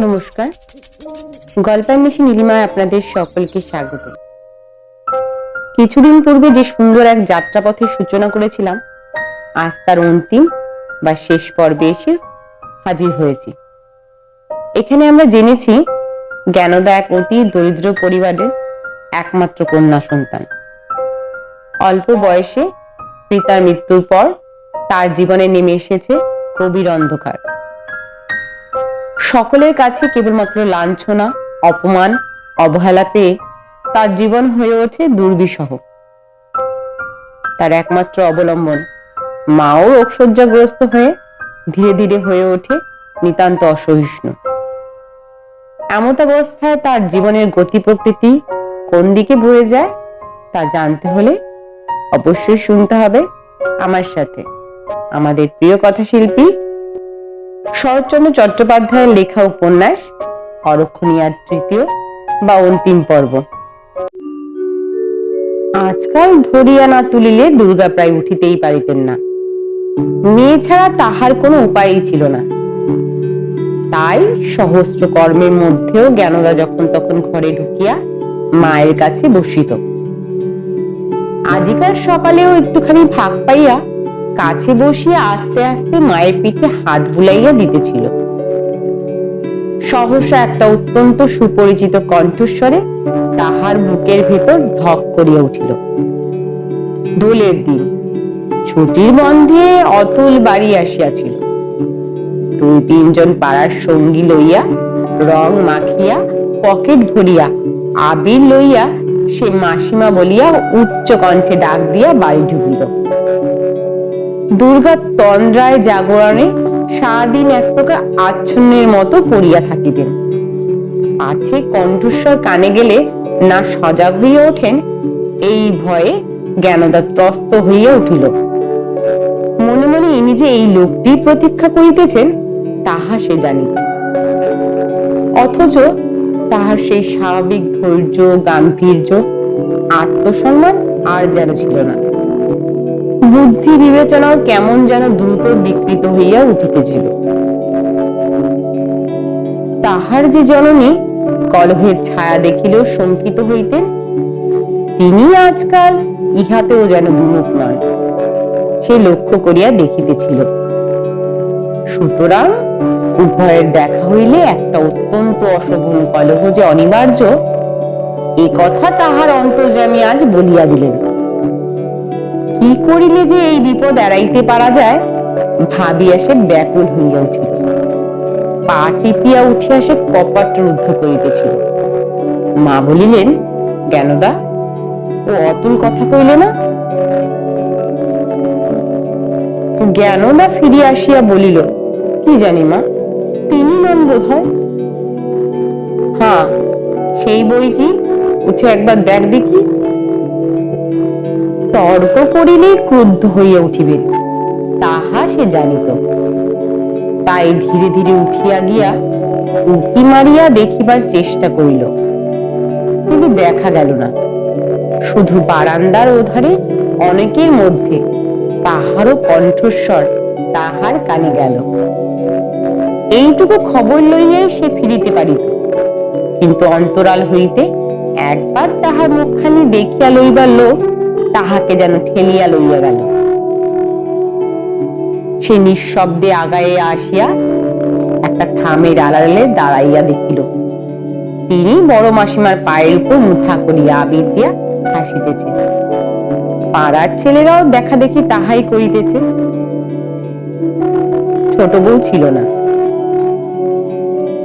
নমস্কার। গল্পান্বেষী নীলিমায় আপনাদের সকলকে স্বাগত। কিছুদিন পূর্বে যে সুন্দর এক যাত্রাপথের সূচনা করেছিলাম, আজ তার অন্তিম বা শেষ পর্বে এসে হাজির হয়েছি। এখানে আমরা জেনেছি জ্ঞানদা এক অতি দরিদ্র পরিবারের একমাত্র কন্যা সন্তান। অল্প বয়সে পিতার মৃত্যুর পর তার জীবনে নেমে এসেছে কবির অন্ধকার। সকলের কাছে কেবলমাত্র লাঞ্ছনা, অপমান, অবহেলা পেয়ে তার জীবন হয়ে ওঠে দুর্বিষহ। তার একমাত্র অবলম্বন মাও রোগশয্যাগ্রস্ত হয়ে ধীরে ধীরে হয়ে ওঠে নিতান্ত অসহিষ্ণু। এমতাবস্থায় তার জীবনের গতি প্রকৃতি কোন দিকে বয়ে যায় তা জানতে হলে অবশ্যই শুনতে হবে আমার সাথে। আমাদের প্রিয় কথাশিল্পী শরৎচন্দ্র চট্টোপাধ্যায়ের লেখা উপন্যাস অরক্ষণীয়ার তৃতীয় বা অন্তিম পর্ব। আজকাল ধরিয়া না তুলিলে দুর্গা প্রায় উঠিতেই পারিতেন না। মেয়ে ছাড়া তাহার কোনো উপায়ই ছিল না। তাই সহস্র কর্মের মধ্যেও জ্ঞানদা যখন তখন ঘরে ঢুকিয়া মায়ের কাছে বসিত। আজিকার সকালেও একটুখানি ফাঁক পাইয়া কাছে বসিয়া আস্তে আস্তে মায়ের পিঠে হাত বুলাইয়া দিতেছিল। সহসা একটা অত্যন্ত সুপরিচিত কণ্ঠস্বরে তাহার বুকের ভেতর ধক করিয়া উঠিল। দোলের দিন। ছুটির বন্ধে অতুল বাড়ি আসিয়াছিল। দুই তিনজন পাড়ার সঙ্গী লইয়া, রং মাখিয়া, পকেট ভরিয়া, আবির লইয়া, সে মাসিমা বলিয়া উচ্চ কণ্ঠে ডাক দিয়া বাড়ি ঢুকিল। দুর্গা তন্দ্রায় জাগরণে সারাদিন এক প্রকার আচ্ছন্নের মতো পড়িয়া থাকিতেন। আছে কণ্ঠস্বর কানে গেলে না সজাগ হইয়া ওঠেন, এই ভয়ে জ্ঞানদা ত্রস্ত হইয়া উঠিল। মনে যে এই লোকটি প্রতীক্ষা করিতেছেন, তাহা সে জানিত। অথচ তাহার সেই স্বাভাবিক ধৈর্য, গাম্ভীর্য, আত্মসম্মান আর যেন ছিল না। বুদ্ধি বিবেচনাও কেমন যেন দ্রুত বিকৃত হইয়া উঠিতেছিল। তাহার যে জননী কলহের ছায়া দেখিলেও শঙ্কিত হইতেন, তিনি আজকাল ইহাতেও যেন বিমুখ নন। সে লক্ষ্য করিয়া দেখিতেছিল। সুতরাং উভয়ের দেখা হইলে একটা অত্যন্ত অশোভন কলহ যে অনিবার্য, এ কথা তাহার অন্তর্যামী আজ বলিয়া দিলেন। কি করিলে যে এই বিপদ এড়াইতে পারা যায়, ভাবিয়া সে ব্যাকুল হইয়া উঠিল। পা টিপিয়া উঠিয়া সে কপাট রুদ্ধ করিতেছিল। মা বলিলেন, জ্ঞানদা, ও অতুল কথা কইলে না জ্ঞানদা ফিরিয়া আসিয়া বলিল কি জানি মা? তিনি নন বোধ হয় হ্যাঁ সেই বই কি? উঠে একবার দেখ দেখি। তর্ক করিলেই ক্রুদ্ধ হইয়া উঠিবে তাহা সে জানিত। তাই ধীরে ধীরে উঠিয়া গিয়া উঁকি মারিয়া দেখিবার চেষ্টা করিল। কিন্তু দেখা গেল না। শুধু বারান্দার ওধারে অনেকের মধ্যে তাহারও কণ্ঠস্বর তাহার কানে গেল। এইটুকু খবর লইয়াই সে ফিরিতে পারিত। কিন্তু অন্তরাল হইতে একবার তাহার মুখখানি দেখিয়া লইবার লোক তাহাকে যেন ঠেলিয়া লইয়া গেল। সে নিঃশব্দে আগায়ে আসিয়া একটা থামের আড়ালে দাঁড়াইয়া দেখিল। তিনি বড় মাসিমার পায়ের উপর মুঠা করিয়া আবির দিয়া হাসিতেছে পাড়ার ছেলেরাও দেখা দেখি তাহাই করিতেছে। ছোট বউ ছিল না।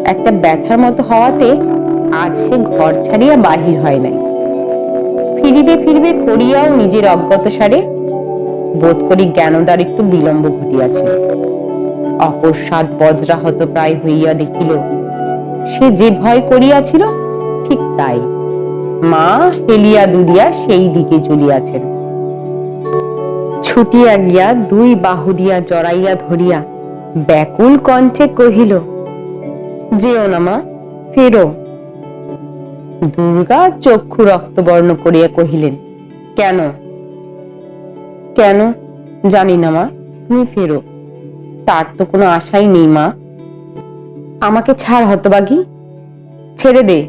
একটা ব্যথার মতো হওয়াতে আজ সে ঘর ছাড়িয়া বাহির হয় নাই। ফিরিবে ফিরিবে করিয়াও নিজের অজ্ঞত সারে বোধ করি জ্ঞানদার একটু বিলম্ব ঘটিয়াছিল অকস্মাৎ বজ্রাহত প্রায় হইয়া দেখিল, সে যে ভয় করিয়াছিল ঠিক তাই। মা হেলিয়া দুলিয়া সেই দিকে চলিয়াছেন। ছুটিয়া গিয়া দুই বাহু দিয়া জড়াইয়া ধরিয়া ব্যাকুল কণ্ঠে কহিল, যেও না মা, ফেরো। দুর্গা চক্ষু রক্তবর্ণ করিয়া কহিলেন, কেন? কেন? জানি না মা, তুমি ফেরো। তার তো কোনো আশাই নেই মা। আমাকে ছাড় হতবাগী, ছেড়ে দে।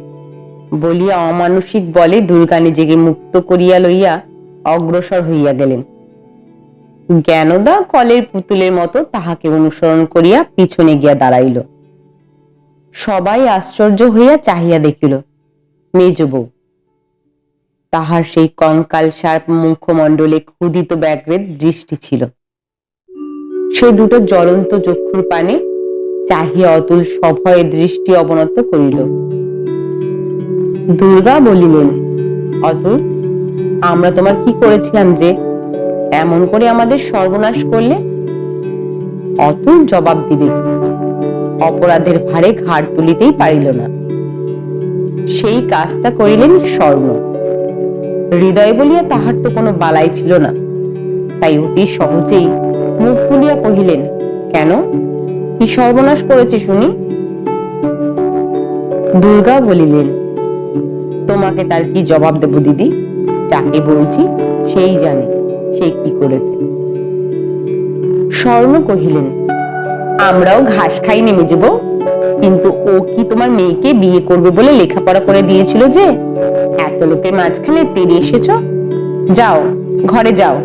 বলিয়া অমানসিক বলে দুর্গা নিজেকে মুক্ত করিয়া লইয়া অগ্রসর হইয়া গেলেন। জ্ঞানদা কলের পুতুলের মতো তাহাকে অনুসরণ করিয়া পিছনে গিয়া দাঁড়াইল। সবাই আশ্চর্য হইয়া চাহিয়া দেখিল, মেজ তাহার সেই কঙ্কাল সার মুখমণ্ডলে ক্ষুদিত ব্যাঘ্রের দৃষ্টি ছিল। সে দুটো জ্বলন্ত চক্ষুর পানে চাহিয়া অতুল সভয়ে দৃষ্টি অবনত করিল। দুর্গা বলিলেন, অতুল, আমরা তোমার কি করেছিলাম যে এমন করে আমাদের সর্বনাশ করলে? অতুল জবাব দিবে, অপরাধের ভারে ঘাড় তুলিতেই পারিল না। সেই কাজটা করিলেন স্বর্ণ। হৃদয় বলিয়া তাহার তো কোনো বালাই ছিল না। তাই অতি সহজেই মুখ তুলিয়া কহিলেন, কেন? কি সর্বনাশ করেছে শুনি? দুর্গা বলিলেন, তোমাকে তার কি জবাব দেব দিদি? যাকে বলছি সেই জানে। সে কি করেছে? স্বর্ণ কহিলেন, আমরাও ঘাস খাই নেমে যাব। কিন্তু ও কি তোমার মেয়েকে বিয়ে করবে বলে লেখাপড়া করে দিয়েছিল যে? এত লোকের মাঝখানে তেড়ে এসেছ? যাও, ঘরে যাও।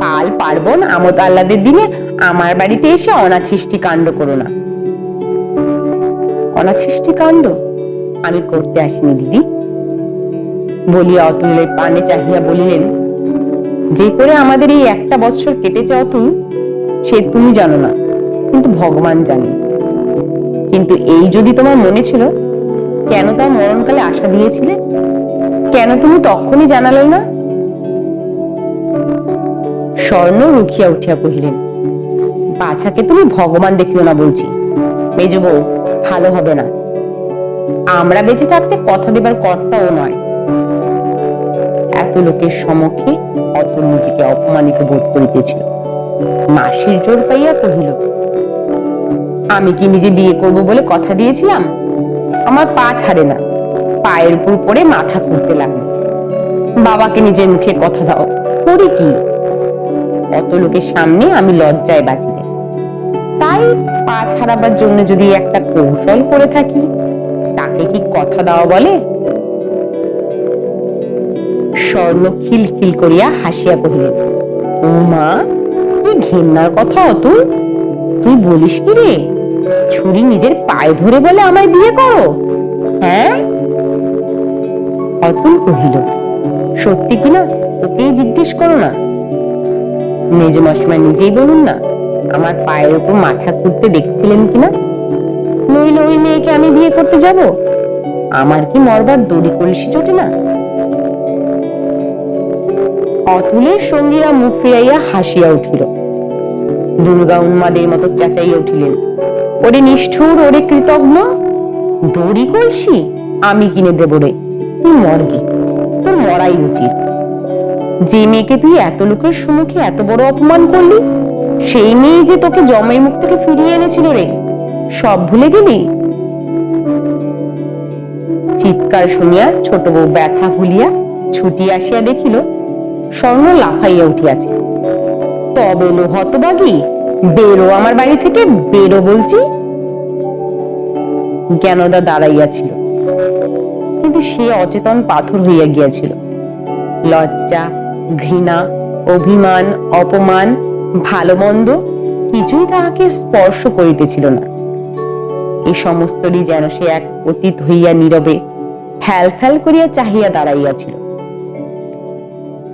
পাল পার্বণ আমত আল্লাদের দিনে আমার বাড়িতে এসে অনাছিষ্টি কাণ্ড করো না। অনাছিষ্টি কাণ্ড? আমি করতে আসিনি, দিদি। বলিয়া অতুলের পানে চাহিয়া বলিলেন যে করে আমাদের এই একটা বৎসর কেটেছে অতুল সে তুমি জানো না, কিন্তু ভগবান জানে। কিন্তু এই যদি তোমার মনে ছিল, কেন তার মরণকালে আশা দিয়েছিলে? কেন তুমি তখনই জানালে না? স্বর্ণ রুখিয়া উঠিয়া কহিলেন, বাছাকে তুমি ভগবান দেখিও না বলছি। মেজ ভালো হবে না। আমরা বেঁচে থাকতে কথা দেবার কর্তাও নয়। এত লোকের সমক্ষে অতুল নিজেকে অপমানিত বোধ করিতেছিল। মাসির জোর পাইয়া কহিল, আমি কি নিজে বিয়ে করব বলে কথা দিয়েছিলাম? আমার পা ছাড়ে না। পায়ের উপর পড়ে মাথা করতে লাগল। বাবাকে নিজের মুখে কথা দাও করি কি? অত লোকের সামনে আমি লজ্জায় বাঁচি তাই পা ছাড়াবার জন্য যদি একটা কৌশল করে থাকি, তাকে কি কথা দেওয়া বলে? স্বর্ণ খিলখিল করিয়া হাসিয়া কহিলেন, ও মা তুই ঘেন্নার কথা অতুল, তুই বলিস কি রে? ছুরি নিজের পায়ে ধরে বলে আমায় বিয়ে করো হ্যাঁ? অতুল কহিল, সত্যি কিনা ওকেই জিজ্ঞেস করো না। মেজ নিজেই বলুন না, আমার পায়ের উপর মাথা খুঁড়তে দেখছিলেন কিনা নইলে ওই মেয়েকে আমি বিয়ে করতে যাব। আমার কি মরবার দড়ি কলসি জোটে না? অতুলের সঙ্গীরা মুখ ফিরাইয়া হাসিয়া উঠিল। দুর্গা উন্মাদের মতো চেঁচাইয়া উঠিলেন। ওরে নিষ্ঠুর, ওরে কৃতজ্ঞ, দড়ি কলসি, আমি কিনে দেব রে, তুই মরগি তোর মরাই উচিত। যে মেয়েকে তুই এত লোকের সম্মুখে এত বড় অপমান করলি, সেই মেয়ে যে তোকে জমের মুখ থেকে ফিরিয়ে এনেছিল রে, সব ভুলে গেলি? চিৎকার শুনিয়া ছোট বউ ব্যথা ভুলিয়া ছুটি আসিয়া দেখিল স্বর্ণ লাফাইয়া উঠিয়াছে। তবে লো হতবাগি বেরো আমার বাড়ি থেকে, বেরো বলছি। জ্ঞানদা দাঁড়াইয়াছিল। কিন্তু সে অচেতন পাথর হইয়া গিয়াছিল। লজ্জা, ঘৃণা, অভিমান, অপমান ভালো মন্দ কিছুই তাহাকে স্পর্শ করিতেছিল না। এই সমস্তরই যেন সে এক অতীত হইয়া নীরবে ফ্যাল ফ্যাল করিয়া চাহিয়া দাঁড়াইয়াছিল।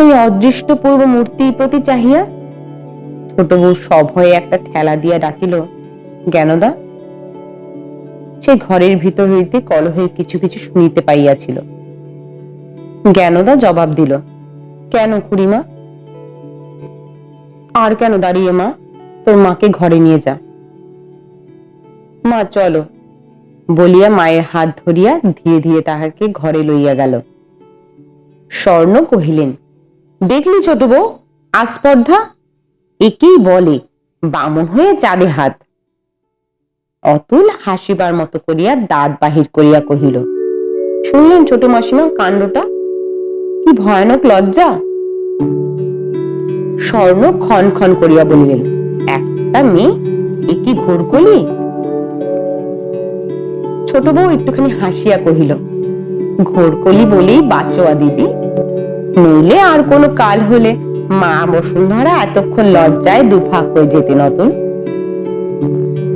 এই অদৃষ্টপূর্ব মূর্তির প্রতি চাহিয়া? ছোট বউ সভয়ে একটা ঠেলা দিয়া ডাকিল, জ্ঞানদা? সে ঘরের ভিতর হইতে কলহের কিছু কিছু শুনিতে পাইয়াছিল। জ্ঞানদা জবাব দিল, কেন খুড়িমা? আর কেন দাঁড়িয়ে মা? তোর মাকে ঘরে নিয়ে যা। মা, চলো। বলিয়া মায়ের হাত ধরিয়া ধীরে ধীরে তাহাকে ঘরে লইয়া গেল। স্বর্ণ কহিলেন দেখলি ছোট বউ? আস্পর্ধা? একেই বলে, বামন হয়ে চাঁদে হাত। অতুল হাসিবার মতো করিয়া দাঁত বাহির করিয়া কহিল, শুনলেন ছোট মাসিমা কাণ্ডটা? কি ভয়ানক লজ্জা? স্বর্ণ ক্ষণ ক্ষণ করিয়া বলিলেন, একটা মেয়ে? এ কি ঘোরকলি ছোট বউ একটুখানি হাসিয়া কহিল ঘোরকলি বলেই বাঁচোয়া দিদি। নইলে আর কোনো কাল হলে। মা বসুন্ধরা এতক্ষণ লজ্জায় দুফাক হয়ে যেতে নতুন।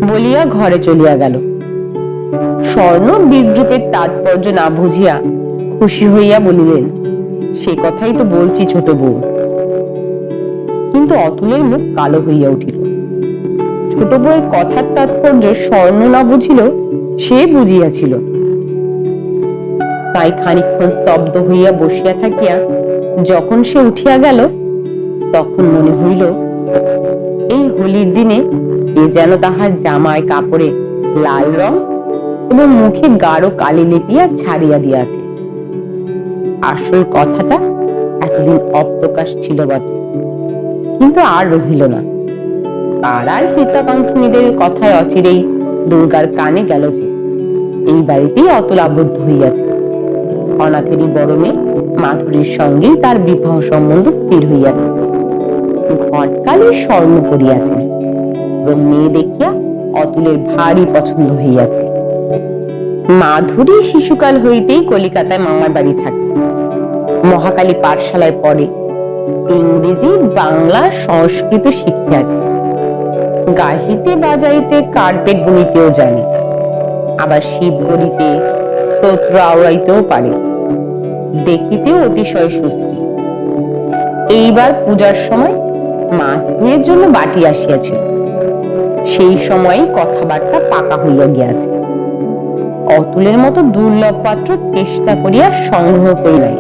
বলিয়া ঘরে চলিয়া গেল। স্বর্ণ বিদ্রুপের তাৎপর্য না বুঝিয়া খুশি হইয়া বলিলেন, সে কথাই তো বলছি ছোট বউ। কিন্তু অতুলের মুখ কালো হইয়া উঠিল। ছোট বউয়ের কথার তাৎপর্য স্বর্ণ না বুঝিল, সে বুঝিয়াছিল। তাই খানিকক্ষণ স্তব্ধ হইয়া বসিয়া থাকিয়া যখন সে উঠিয়া গেল, তখন মনে হইল, এই হোলির দিনে এ যেন তাহার জামায় কাপড়ে লাল রং এবং মুখে গাঢ় কালি লেপিয়া ছাড়িয়া দিয়াছে। আসল কথাটা এতদিন অপ্রকাশ ছিল বটে, কিন্তু আর রহিল না। পাড়ার হিতাকাঙ্ক্ষিনীদের কথায় অচিরেই দুর্গার কানে গেল যে, এই বাড়িতেই অতুল আবদ্ধ হইয়াছে। অনাথেরই বড় মেয়ে মাধুরীর সঙ্গেই তার বিবাহ সম্বন্ধ স্থির হইয়াছে ঘটকালে স্বর্ণ করিয়াছেন এবং মেয়ে দেখিয়া অতুলের ভারী পছন্দ হইয়াছে। মাধুরী শিশুকাল হইতেই কলিকাতায় মামার বাড়ি থাকে। মহাকালী পাঠশালায় পড়ে। ইংরেজি, বাংলা, সংস্কৃত শিখিয়াছে। গাহিতে বাজাইতে কার্পেট বুনিতেও জানে। আবার শিব গড়িতে স্তোত্র আওড়াইতেও পারে। দেখিতেও অতিশয় সুস্থি। এইবার পূজার সময় মাছ ধুয়ের জন্য বাটি আসিয়াছিল। সেই সময় কথাবার্তা পাকা হইয়া গিয়াছে। অতুলের মতো দুর্লভ পাত্র চেষ্টা করিয়া সংগ্রহ করি নাই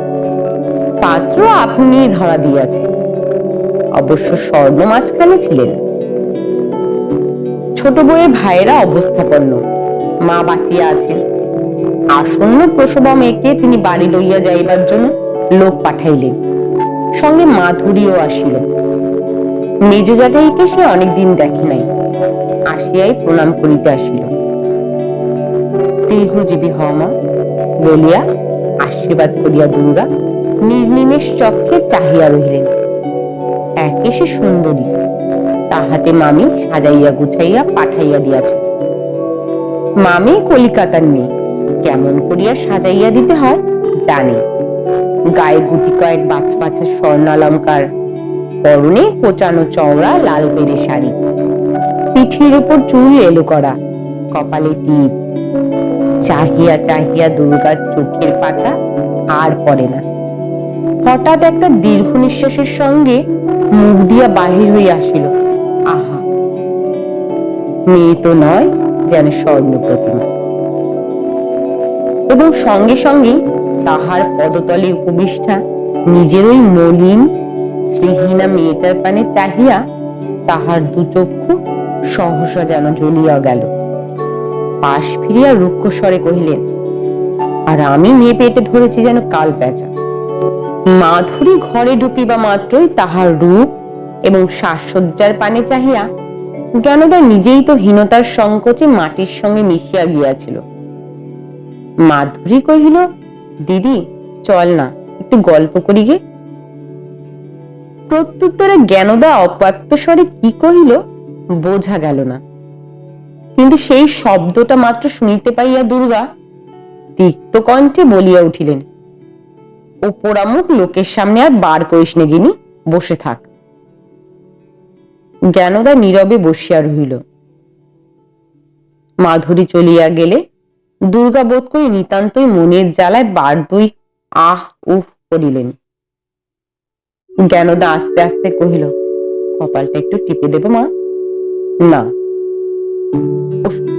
পাত্র আপনি ধরা দিয়াছে। অবশ্য স্বর্ণ মাঝখানে ছিলেন। ছোট বউয়ের ভাইয়েরা অবস্থাপন্ন। মা বাঁচিয়া আছেন। আসন্ন প্রসবা মেয়েকে তিনি বাড়ি লইয়া যাইবার জন্য লোক পাঠাইলেন। সঙ্গে মাধুরীও আসিল। মেজ জাটাইকে সে অনেকদিন দেখে নাই। আসিয়াই প্রণাম করিতে আসিল। দীর্ঘজীবী হও মা, বলিয়া আশীর্বাদ করিয়া দুর্গা নির্নিমেষ চক্ষে চাহিয়া রহিলেন। একে সে সুন্দরী, তাহাতে মামি সাজাইয়া গুছাইয়া পাঠাইয়া দিয়াছে। মামি কলিকাতার মেয়ে। কেমন করিয়া সাজাইয়া দিতে হয়, জানে। গায়ে গুটি কয়েক বাছা বাছা স্বর্ণালঙ্কার, পরনে কোচানো চওড়া লাল বেড়ে শাড়ি। পিঠির উপর চুল এলো করা, কপালে টিপ। চাহিয়া চাহিয়া দুর্গার চোখের পাতা আর পড়ে না। হঠাৎ একটা দীর্ঘ নিঃশ্বাসের সঙ্গে মুখ দিয়া বাহির হইয়া আসিল। আহা! মেয়ে তো নয়, যেন স্বর্ণ প্রতিমা এবং সঙ্গে সঙ্গে তাহার পদতলে উপবিষ্ঠা নিজের ওই মলিন শ্রীহীনা মেয়েটার পানে চাহিয়া তাহার দু চক্ষু সহসা যেন জ্বলিয়া গেল। পাশ ফিরিয়া রুক্ষ স্বরে কহিলেন, আর আমি মেয়ে পেটে ধরেছি যেন কাল পেঁচা। মাধুরী ঘরে ঢুকিবা মাত্রই তাহার রূপ এবং সাজসজ্জার পানে চাহিয়া জ্ঞানদা নিজেই তো হীনতার সংকোচে মাটির সঙ্গে মিশিয়া গিয়াছিল। মাধুরী কহিল, দিদি, চল না, একটু গল্প করি গে। প্রত্যুত্তরে জ্ঞানদা অপাত্য স্বরে কি কহিল, বোঝা গেল না। কিন্তু সেই শব্দটা মাত্র শুনিতে পাইয়া দুর্গা তিক্ত কণ্ঠে বলিয়া উঠিলেন ও পোড়ামুখ লোকের সামনে আর বার করিস গিনি, বসে থাক। জ্ঞানদা নীরবে বসিয়া রহিল। মাধুরী চলিয়া গেলে দুর্গা বোধ করি নিতান্তই মনের জ্বালায় বার দুই আহ উফ করিলেন জ্ঞানদা আস্তে আস্তে কহিল, কপালটা একটু টিপে দেব মা? না।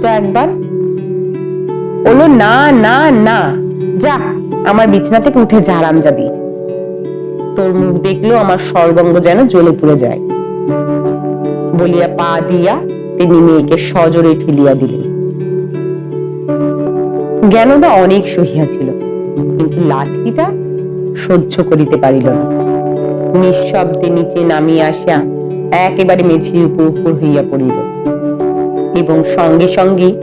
একবার। বলল, না না না। যা, আমার বিছানা থেকে উঠে যা যাবি। তোর মুখ দেখলেও আমার সর্বঙ্গ যেন জ্বলে পুড়ে যায়। বলিয়া পা দিয়া তিনি মেয়েকে সজোরে ঠেলিয়া দিলেন। জ্ঞানদা অনেক সহিয়াছিল কিন্তু লাঠিটা সহ্য করিতে পারিল না। নিঃশব্দে নিচে নামিয়া আসিয়া একেবারে মেঝির উপর উপর হইয়া পড়িল এবং সঙ্গে সঙ্গে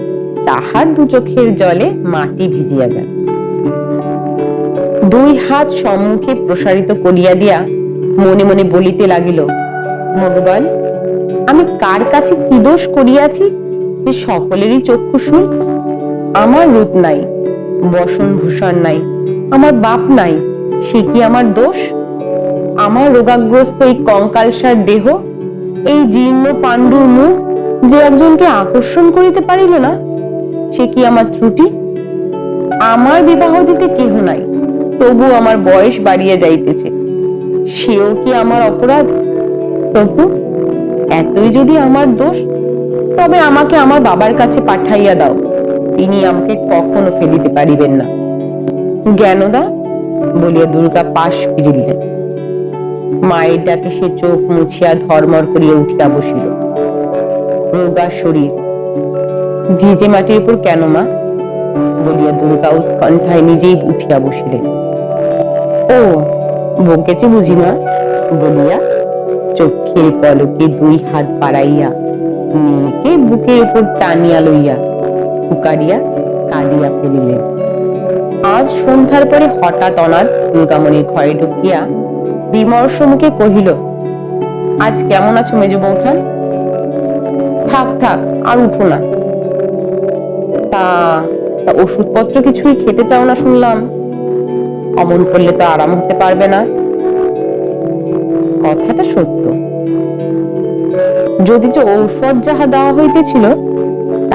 তাহার দু চোখের জলে মাটি ভিজিয়া গেল। দুই হাত সম্মুখে প্রসারিত করিয়া দিয়া মনে মনে বলিতে লাগিল ভগবান আমি কার কাছে কি দোষ করিয়াছি যে সকলেরই চক্ষু শুন আমার রূপ নাই, বসন ভূষণ নাই, আমার বাপ নাই, সে কি আমার দোষ? আমার রোগাগ্রস্ত এই কঙ্কালসার দেহ, এই জীর্ণ পাণ্ডুর মুখ যে একজনকে আকর্ষণ করিতে পারিল না, সে কি আমার ত্রুটি? আমার বিবাহ দিতে কেহ নাই, তবু আমার বয়স বাড়িয়া যাইতেছে, সেও কি আমার অপরাধ? প্রভু এতই যদি আমার দোষ, তবে আমাকে আমার বাবার কাছে পাঠাইয়া দাও। তিনি আমাকে কখনো ফেলিতে পারিবেন না। জ্ঞানদা বলিয়া দুর্গা পাশ ফিরিলেন। মায়ের ডাকে সে চোখ মুছিয়া ধর্মর করিয়া উঠিয়া বসিল। রোগা শরীর, ভিজে মাটির উপর কেন মা? বলিয়া দুর্গা উৎকণ্ঠায় নিজেই উঠিয়া বসিলেন। ও, বকেছে বুঝি মা? বলিয়া চোখের পলকে দুই হাত বাড়াইয়া মেয়েকে বুকের উপর টানিয়া লইয়া ফুকারিয়া কাঁদিয়া ফেলিলেন আজ সন্ধ্যার পরে হঠাৎ অনাথ দুর্গামণির ঘরে ঢুকিয়া বিমর্ষ মুখে কহিল, আজ কেমন আছো মেজ বৌঠান? থাক থাক, আর উঠো না। তা তা ওষুধপত্র কিছুই খেতে চাও না শুনলাম। অমন করলে তো আরাম হতে পারবে না। কথাটা সত্য। যদি যে ঔষধ যাহা দেওয়া হইতেছিল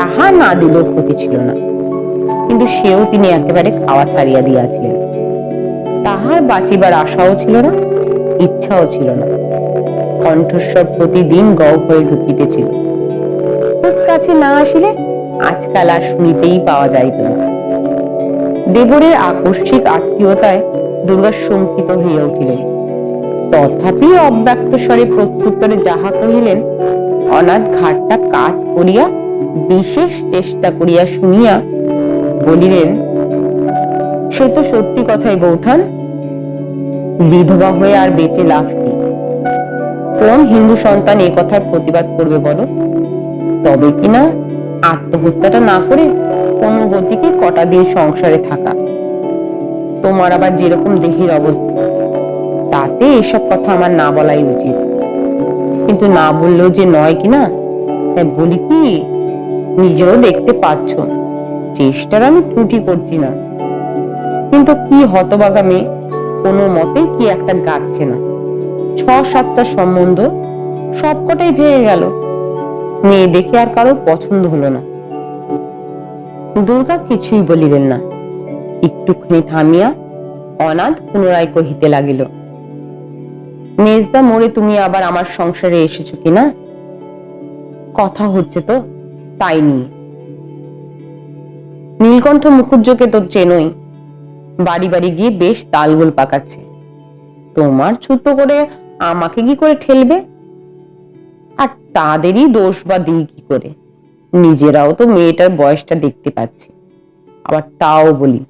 তাহা না দিলেও ক্ষতি ছিল না। কিন্তু সেও তিনি একেবারে খাওয়া ছাড়িয়া দিয়াছিলেন। তাহার বাঁচিবার আশাও ছিল না, ইচ্ছাও ছিল না। কণ্ঠস্বর প্রতিদিন হয়ে ঢুকিতেছিল। খুব কাছে না আসিলে আজকাল আর শুনিতেই পাওয়া যাইত না। দেবরের আকস্মিক আত্মীয়তায় দুর্গা শঙ্কিত হইয়া উঠিলেন। তথাপি অব্যক্ত স্বরে প্রত্যুত্তরে যাহা কহিলেন, অনাথ ঘাটটা কাত করিয়া বিশেষ চেষ্টা করিয়া শুনিয়া বলিলেন, সে তো সত্যি কথাই বৌঠান, বিধবা হয়ে আর বেঁচে লাভ কি? কোন হিন্দু সন্তান এ কথার প্রতিবাদ করবে বলো? তবে কিনা আত্মহত্যাটা না করে কোনো গতিকে কটা দিন সংসারে থাকা? তোমার আবার যেরকম দেহের অবস্থা, তাতে এসব কথা আমার না বলাই উচিত। কিন্তু না বললেও যে নয় কিনা তাই বলি কি নিজেও দেখতে পাচ্ছ চেষ্টার আমি ত্রুটি করছি না। কিন্তু কি হতবাগা মেয়ে, কোনো মতে কি একটা গাচ্ছে না। ছ সাতটা সম্বন্ধ সবকটাই ভেঙে গেল। মেয়ে দেখে আর কারোর পছন্দ হলো না। দুর্গা কিছুই বলিলেন না। একটুখানি থামিয়া অনাথ পুনরায় কহিতে লাগিল, মেজদা মোড়ে তুমি আবার আমার সংসারে এসেছ কিনা কথা হচ্ছে তো। তাই নিয়ে নীলকণ্ঠ মুখুজ্জকে তো চেনই। বাড়ি বাড়ি গিয়ে বেশ তালগোল পাকাচ্ছে। তোমার ছুতো করে আমাকে কি করে ঠেলবে? আর তাদেরই দোষ বা দিই কি করে? নিজেরাও তো মেয়েটার বয়সটা দেখতে পাচ্ছি। আবার তাও বলি,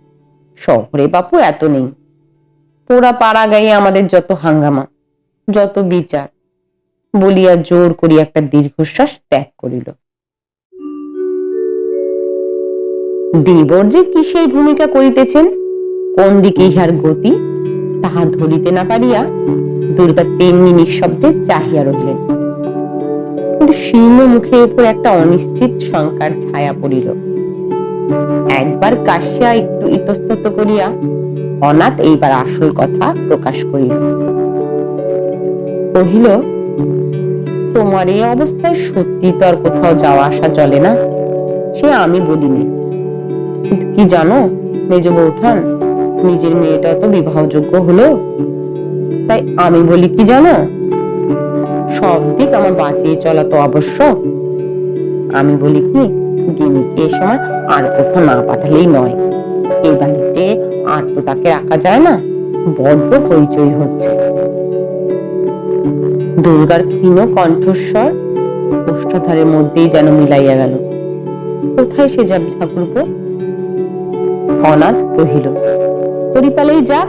শহরে বাপু এত নেই। পোড়া পাড়া গায়ে আমাদের যত হাঙ্গামা, যত বিচার, বলিয়া জোর করি একটা দীর্ঘশ্বাস ত্যাগ করিল। দেবর যে কিসের ভূমিকা করিতেছেন? কোন দিকে ইহার গতি? তাহা ধরিতে না পারিয়া দুর্গা তেমনি নিঃশব্দে চাহিয়া রহিলেন। কিন্তু শীর্ণ মুখের উপর একটা অনিশ্চিত শঙ্কার ছায়া পড়িল। একবার কাশিয়া একটু ইতস্তত করিয়া অনাথ এইবার আসল কথা প্রকাশ করিল। কহিল, তোমার এই অবস্থায় সত্যি তো আর কোথাও যাওয়া আসা চলে না। সে আমি বলিনি। কি জানো? মেজ বৌঠান, নিজের মেয়েটা তো বিবাহযোগ্য হলো? তাই আমি বলি কি জানো? সব দিক আমার বাঁচিয়ে চলা তো আবশ্যক। আমি বলি কি গিনিকে এ সময় আর কোথাও না পাঠালেই নয়। এই বাড়িতে আর তো তাকে রাখা যায় না, বড্ড হইচই হচ্ছে। দুর্গার ক্ষীণ কণ্ঠস্বর ওষ্ঠাধারের মধ্যেই যেন মিলাইয়া গেল। কোথায় সে যাবে ঠাকুরপো? অনাথ কহিল, পরিপালেই যাক।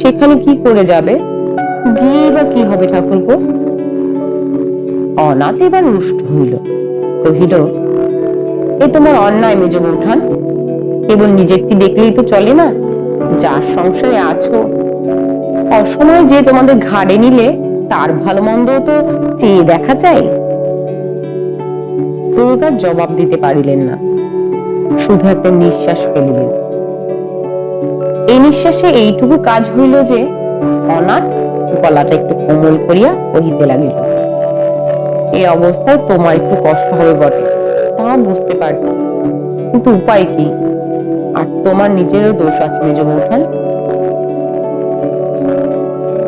সেখানে কি করে যাবে? গিয়ে বা কি হবে ঠাকুরপো? অনাথ এবার রুষ্ট হইল, কহিল, এ তোমার অন্যায় মেজ বৌঠান কেবল নিজেরটি দেখলেই তো চলে না? যার সংসারে আছো, অসময় যে তোমাদের ঘাড়ে নিলে, তার ভালো মন্দ তো চেয়ে দেখা চাই? দুর্গা জবাব দিতে পারিলেন না। শুধু একটা নিঃশ্বাস ফেলিলেন এই নিঃশ্বাসে এইটুকু কাজ হইল যে, অনাথ গলাটা একটু কোমল করিয়া কহিতে লাগিল। এই অবস্থায় তোমার একটু কষ্ট হবে বটে, তা বুঝতে পারছি। কিন্তু উপায় কি? আর তোমার নিজেরও দোষ আছে, মেজ বৌঠান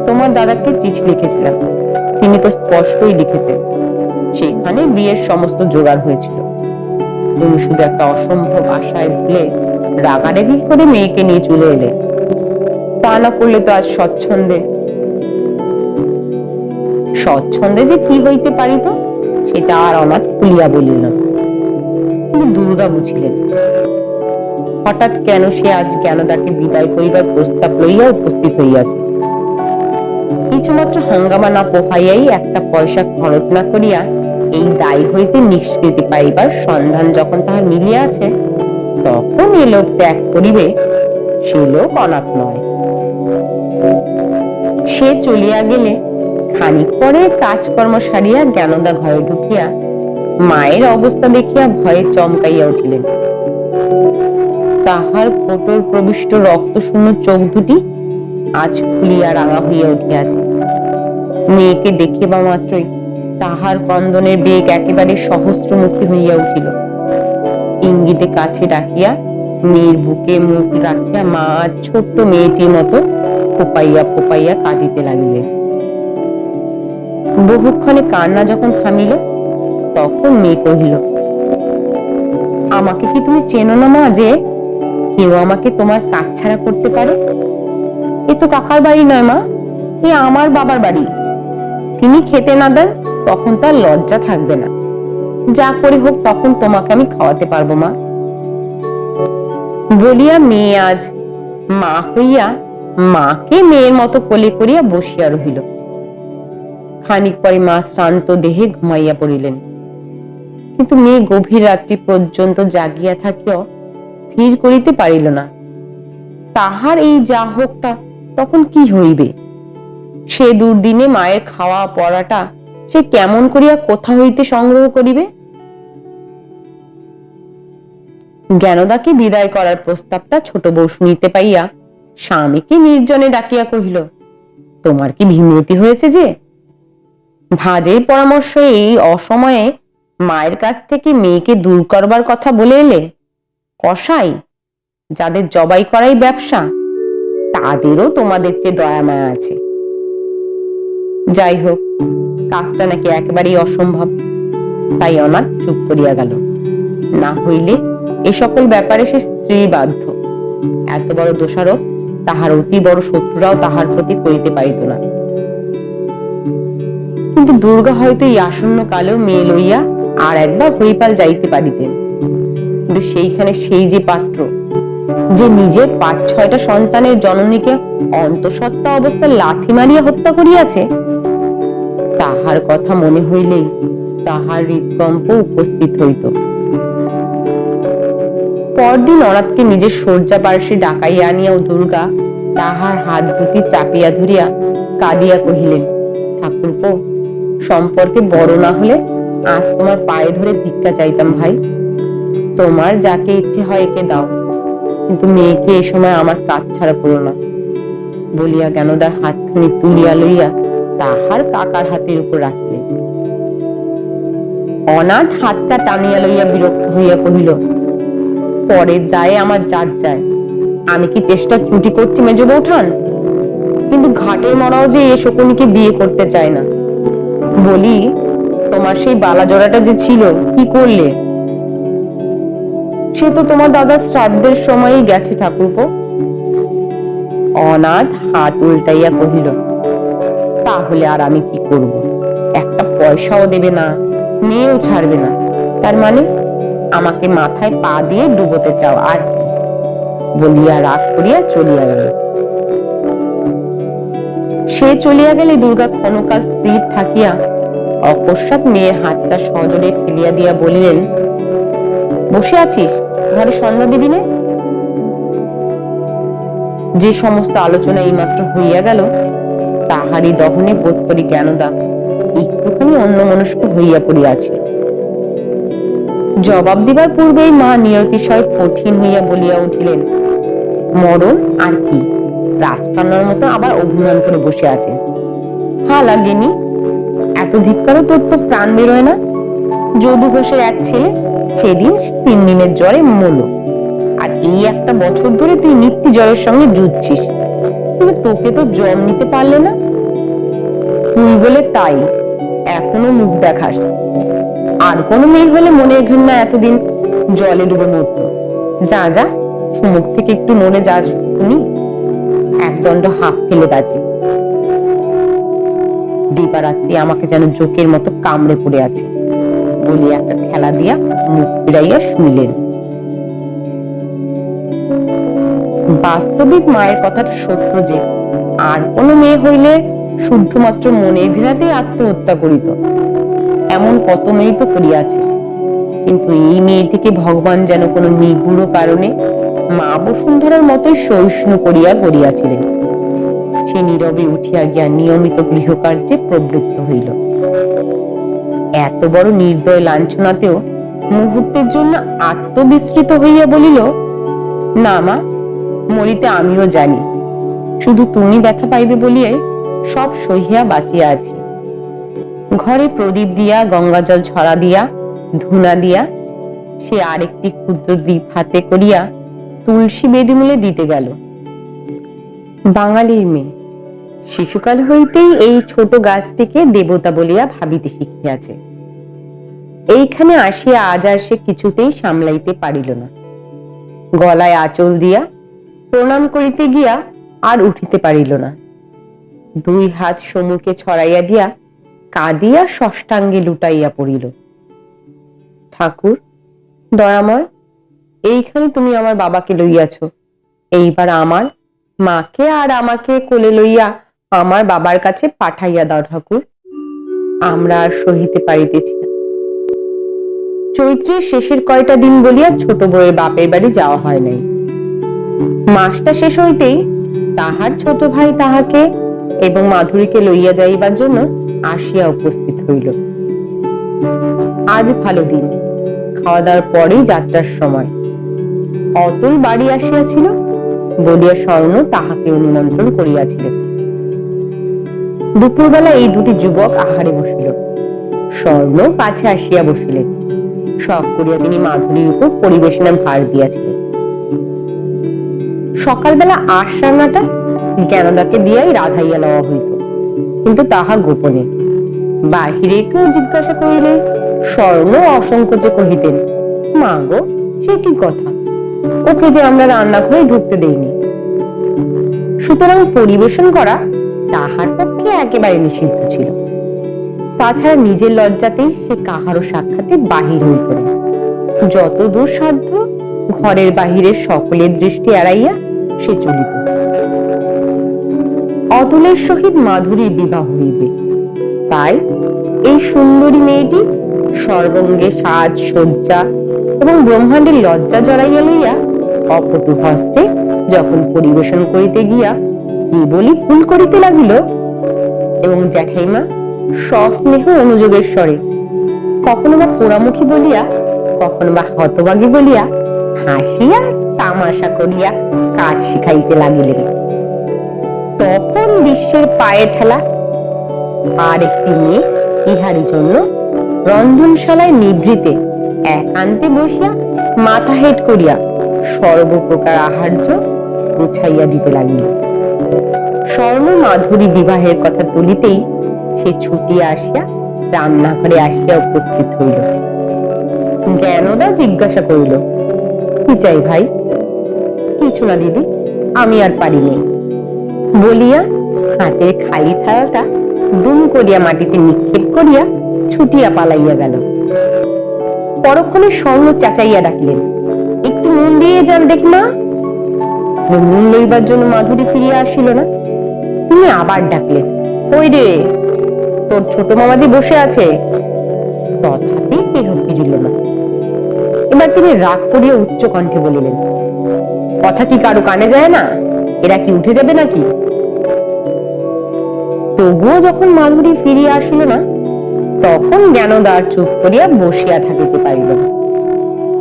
তোমার দাদাকে চিঠি লিখেছিলাম। তিনি তো স্পষ্টই লিখেছেন সেখানে বিয়ের সমস্ত জোগাড় হয়েছিল। তুমি শুধু একটা অসম্ভব আশায় ভুলে রাগারাগি করে মেয়েকে নিয়ে চলে এলে। তা করলে তো আজ স্বচ্ছন্দে। স্বচ্ছন্দে যে কি হইতে পারিত, সেটা আর অনাথ খুলিয়া বলিল না। দুর্গা বুঝিলেন, হঠাৎ কেন সে আজ জ্ঞানদাকে বিদায় করিবার প্রস্তাব লইয়া উপস্থিত হইয়াছে? কিছুমাত্র হাঙ্গামা না পোহাইয়াই একটা পয়সা খরচ না করিয়া এই দায় হইতে নিষ্কৃতি পাইবার সন্ধান যখন তাহার মিলিয়াছে তখন এ লোক ত্যাগ করিবে, সে লোক অনাথ নয়। সে চলিয়া গেলে খানিক পরে কাজকর্ম সারিয়া জ্ঞানদা ঘরে ঢুকিয়া মায়ের অবস্থা দেখিয়া ভয়ে চমকাইয়া উঠিলেন। তাহার কোটর প্রবিষ্ট রক্ত শূন্য চোখ দুটি আজ ফুলিয়া রাঙা হইয়া উঠিয়াছে। মেয়েকে দেখিবা মাত্রই তাহার কন্দনের বেগ একেবারে সহস্রমুখী হইয়া উঠিল। ইঙ্গিতে কাছে ডাকিয়া মেয়ের বুকে মুখ রাখিয়া মা ছোট্ট মেয়েটির মতো ফোপাইয়া ফোপাইয়া কাঁদিতে লাগিলেন। বহুক্ষণে কান্না যখন থামিল, তখন মেয়ে কহিল, আমাকে কি তুমি চেনো না মা যে কেউ আমাকে তোমার কাজ ছাড়া করতে পারে? এ তো কাকার বাড়ি নয় মা, এ আমার বাবার বাড়ি। তিনি খেতে না দেন তখন তার লজ্জা থাকবে না। যা করে হোক, তখন তোমাকে আমি খাওয়াতে পারব, মা। বলিয়া মেয়ে আজ মা হইয়া মাকে মেয়ের মতো কোলে করিয়া বসিয়া রহিল। খানিক পরে মা শ্রান্ত দেহে ঘুমাইয়া পড়িলেন। কিন্তু মেয়ে গভীর রাত্রি পর্যন্ত জাগিয়া থাকিও স্থির করিতে পারিল না। তাহার এই যা হোকটা, তখন কি হইবে? সে দুর্দিনে মায়ের খাওয়া পড়াটা সে কেমন করিয়া কোথা হইতে সংগ্রহ করিবে? জ্ঞানদাকে বিদায় করার প্রস্তাবটা ছোট বউ শুনিতে পাইয়া স্বামীকে নির্জনে ডাকিয়া কহিল, তোমার কি ভীমরতি হয়েছে যে? ভাজের পরামর্শ এই অসময়ে মায়ের কাছ থেকে মেয়েকে দূর করবার কথা বলে এলে? কসাই, যাদের জবাই করাই ব্যবসা, তাদেরও তোমাদের চেয়ে দয়া মায়া আছে। যাই হোক কাজটা নাকি একেবারেই অসম্ভব। তাই অনাথ চুপ করিয়া গেল। না হইলে এ সকল ব্যাপারে সে স্ত্রী বাধ্য। এত বড় দোষারোপ তাহার অতি বড় শত্রুরাও তাহার প্রতি করিতে পারিত না। কিন্তু দুর্গা হয়তো এই আসন্ন কালেও মেয়ে লইয়া আর একবার হরিপাল যাইতে পারিতেন। কিন্তু সেইখানে সেই যে পাত্র, যে নিজের পাঁচ ছয়টা সন্তানের জননীকে অন্তঃসত্ত্বা অবস্থায় লাথি মারিয়া হত্যা করিয়াছে তাহার কথা মনে হইলেই তাহার হৃদকম্প উপস্থিত হইত। পরদিন অনাথকে নিজের শয্যা পার্শ্বে ডাকাইয়া আনিয়াও দুর্গা তাহার হাত দুটি চাপিয়া ধরিয়া কাঁদিয়া কহিলেন, ঠাকুরপো, সম্পর্কে বড় না হলে আজ তোমার পায়ে ধরে ভিক্ষা চাইতাম ভাই। তোমার যাকে ইচ্ছে হয় একে দাও, কিন্তু মেয়েকে এ সময় আমার কাজ ছাড়া করো না। বলিয়া জ্ঞানদার হাতখানি তুলিয়া লইয়া তাহার কাকার হাতের উপর রাখিলেন। অনাথ হাতটা টানিয়া লইয়া বিরক্ত হইয়া কহিল, পরের দায়ে আমার জাত যায়, আমি কি চেষ্টা ত্রুটি করছি মেজ বৌঠান? কিন্তু ঘাটের মরাও যে এ শকুনিকে বিয়ে করতে চায় না। বলি, তোমার সেই বালা জোড়াটা যে ছিল, কি করলে? সে তো তোমার দাদার শ্রাদ্ধের সময়ই গেছে ঠাকুরপো। অনাথ হাত উল্টাইয়া কহিল তাহলে আর আমি কি করব? একটা পয়সাও দেবে না, মেয়েও ছাড়বে না। তার মানে আমাকে মাথায় পা দিয়ে ডুবোতে চাও আর বলিয়া রাগ করিয়া চলিয়া গেল। সে চলিয়া গেলে দুর্গা ক্ষণকাল স্থির থাকিয়া অকস্মাৎ মেয়ের হাতটা সজোরে ঠেলিয়া দিয়া বলিলেন, বসে আছিস? ঘরে সন্ধ্যা দিবি নে যে সমস্ত আলোচনা এইমাত্র হইয়া গেল তাহারই দহনে বোধ করি জ্ঞানদা। একটুখানি অন্য মনস্ক হইয়া পড়িয়াছে। জবাব দিবার পূর্বেই মা নিরতিশয় কঠিন হইয়া বলিয়া উঠিলেন, মরণ আর কি? রাজকন্যার মতো আবার অভিমান করে বসে আছে। হা লাগেনি, এত ধিক্কারও তোর তো প্রাণ বেরোয় না। যদু ঘোষের এক ছেলে, সেদিন তিন দিনের জ্বরে মরল আর এই একটা বছর ধরে তুই নিত্য জ্বরের সঙ্গে যুদ্ধছিস কিন্তু তোকে তো জম নিতে পারলে না। তুই বলে তাই, এখনও মুখ দেখাস। আর কোনো মেয়ে হলে মনের ঘৃণা এতদিন জলে ডুবে মরতো। যা যা, মুখ থেকে একটু মনে যা শুনি। একদণ্ড হাফ ফেলে বাজে। দিবারাত্রি আমাকে যেন জোকের মতো কামড়ে পড়ে আছে। বলে একটা খেলা দিয়া মুখ ফিরাইয়া শুইলেন। বাস্তবিক মায়ের কথাটা সত্য যে, আর কোনো মেয়ে হইলে শুদ্ধমাত্র মনের ঘৃণাতেই আত্মহত্যা করিত। এমন কত মেয়ে তো করিয়াছে। কিন্তু এই মেয়েটিকে ভগবান যেন কোনো নিগুড় কারণে মা বসুন্ধরার মতোই সহিষ্ণু করিয়া গড়িয়াছিলেন। সে নীরবে উঠিয়া গিয়া নিয়মিত গৃহকার্যে প্রবৃত্ত হইল। এত বড় নির্দয় লাঞ্ছনাতেও মুহূর্তের জন্য আত্মবিস্মৃত হইয়া বলিল, না মা মরিতে আমিও জানি। শুধু তুমি ব্যথা পাইবে বলিয়াই সব সহিয়া বাঁচিয়া আছি। ঘরে প্রদীপ দিয়া গঙ্গা জল ছড়া দিয়া, ধুনা দিয়া, সে আরেকটি ক্ষুদ্র দ্বীপ হাতে করিয়া তুলসী বেদিমূলে দিতে গেল। বাঙালির মেয়ে, শিশুকাল হইতেই এই ছোট গাছটিকে দেবতা বলিয়া ভাবিতে শিখিয়াছে। এইখানে আসিয়া আজ আর সে কিছুতেই সামলাইতে পারিল না। গলায় আঁচল দিয়া প্রণাম করিতে গিয়া আর উঠিতে পারিল না। দুই হাত সমুখে ছড়াইয়া দিয়া কাঁদিয়া ষষ্ঠাঙ্গে লুটাইয়া পড়িল। ঠাকুর, দয়াময়, এইখানে তুমি আমার বাবাকে লইয়াছ। এইবার আমার মাকে আর আমাকে কোলে লইয়া আমার বাবার কাছে পাঠাইয়া দাও ঠাকুর। আমরা আর সহিতে পারিতেছি না। চৈত্রের শেষের কয়টা দিন বলিয়া ছোট বউয়ের বাপের বাড়ি যাওয়া হয় নাই। মাসটা শেষ হইতেই তাহার ছোট ভাই তাহাকে এবং মাধুরীকে লইয়া যাইবার জন্য আসিয়া উপস্থিত হইল। আজ ভালো দিন। খাওয়া দাওয়ার পরেই যাত্রার সময়। অতুল বাড়ি আসিয়াছিল, বলিয়া স্বর্ণ তাহাকে অনুমন্ত্রণ করিয়াছিলেন দুপুরবেলা এই দুটি যুবক আহারে বসিল। স্বর্ণ কাছে আসিয়া বসিলেন। শখ করিয়া তিনি মাধুরীর উপর পরিবেশনার ভার দিয়াছিলেন। সকালবেলা আশ রান্নাটা জ্ঞানদাকে দিয়াই রাধাইয়া লওয়া হইত। কিন্তু তাহা গোপনে। বাহিরে কেউ জিজ্ঞাসা করিলে স্বর্ণ অসংকোচে কহিতেন, মা গো, সে কি কথা? ওকে যে আমরা রান্নাঘরে ঢুকতে দেইনি। সুতরাং পরিবেশন করা তাহার পক্ষে একেবারে নিষিদ্ধ ছিল। তাছাড়া নিজের লজ্জাতেই সে কাহারও সাক্ষাতে বাহির হইত না। যত দূর সাধ্য ঘরের বাহিরের সকলের দৃষ্টি এড়াইয়া সে চলিত। অতুলের সহিত মাধুরীর বিবাহ হইবে। তাই এই সুন্দরী মেয়েটি সর্বঙ্গে সাজ সজ্জা এবং ব্রহ্মাণ্ডের লজ্জা জড়াইয়া লইয়া অপটু হস্তে যখন পরিবেশন করিতে গিয়া কেবলই ভুল করিতে লাগিল? এবং জ্যাঠাইমা সস্নেহ অনুযোগের স্বরে কখনো বা পোড়ামুখী বলিয়া, কখনো বা হতবাগী বলিয়া হাসিয়া তামাশা করিয়া কাজ শিখাইতে লাগিলেন। তখন বিশ্বের পায়ে ঠেলা আর একটি মেয়ে ইহার জন্য রন্ধনশালায় নিভৃতে একান্তে বসিয়া মাথা হেট করিয়া সর্বপ্রকার আহার্য গুছাইয়া দিতে লাগিল। স্বর্ণ মাধুরী বিবাহের কথা তুলিতেই সে ছুটিয়া আসিয়া রান্নাঘরে আসিয়া উপস্থিত হইল। জ্ঞানদা জিজ্ঞাসা করিল কি চাই ভাই? কিছু না দিদি, আমি আর পারিনি বলিয়া হাতের খালি থালাটা দুম করিয়া মাটিতে নিক্ষেপ করিয়া ছুটিয়া পালাইয়া গেল। পরক্ষণে স্বর্ণ চাচাইয়া ডাকিলেন, একটু নুন দিয়ে যান দেখি মা। নুন লইবার জন্য মাধুরী ফিরিয়া আসিল না। তিনি আবার ডাকলেন ওই রে, তোর ছোট মামাজি বসে আছে? তথাপি এবার তিনি রাগ করিয়া উচ্চ কণ্ঠে বলিলেন, কথা কি কারও কানে যায় না? এরা কি উঠে যাবে নাকি? তবুও যখন মাধুরী ফিরিয়া আসিল না, তখন জ্ঞানদার চুপ করিয়া বসিয়া থাকিতে পারিল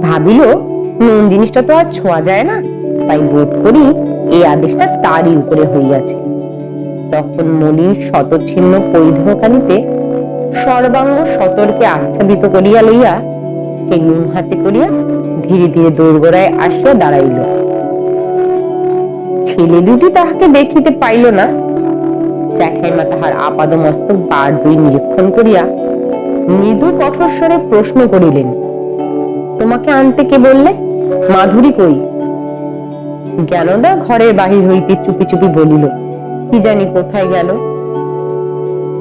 ভাবিল, নুন জিনিসটা তো আর ছোঁয়া যায় না, তাই বোধ করি এই আদেশটা তারই উপরে হইয়াছে। তখন মলির শতচ্ছিন্ন পরিধেয়কানিতে সর্বাঙ্গ সতর্কে আচ্ছাদিত করিয়া লইয়া সেই নুন হাতে করিয়া ধীরে ধীরে দোরগোড়ায় আসিয়া দাঁড়াইল। ছেলে দুটি তাহাকে দেখিতে পাইল না। জ্যাঠাইমা তাহার আপাদ মস্তক বার দুই নিরীক্ষণ করিয়া মৃদু কঠোর স্বরে প্রশ্ন করিলেন, তোমাকে আনতে কে বললে? মাধুরী কই? জ্ঞানদা ঘরের বাহির হইতে চুপি চুপি বলিল, কি জানি কোথায় গেল?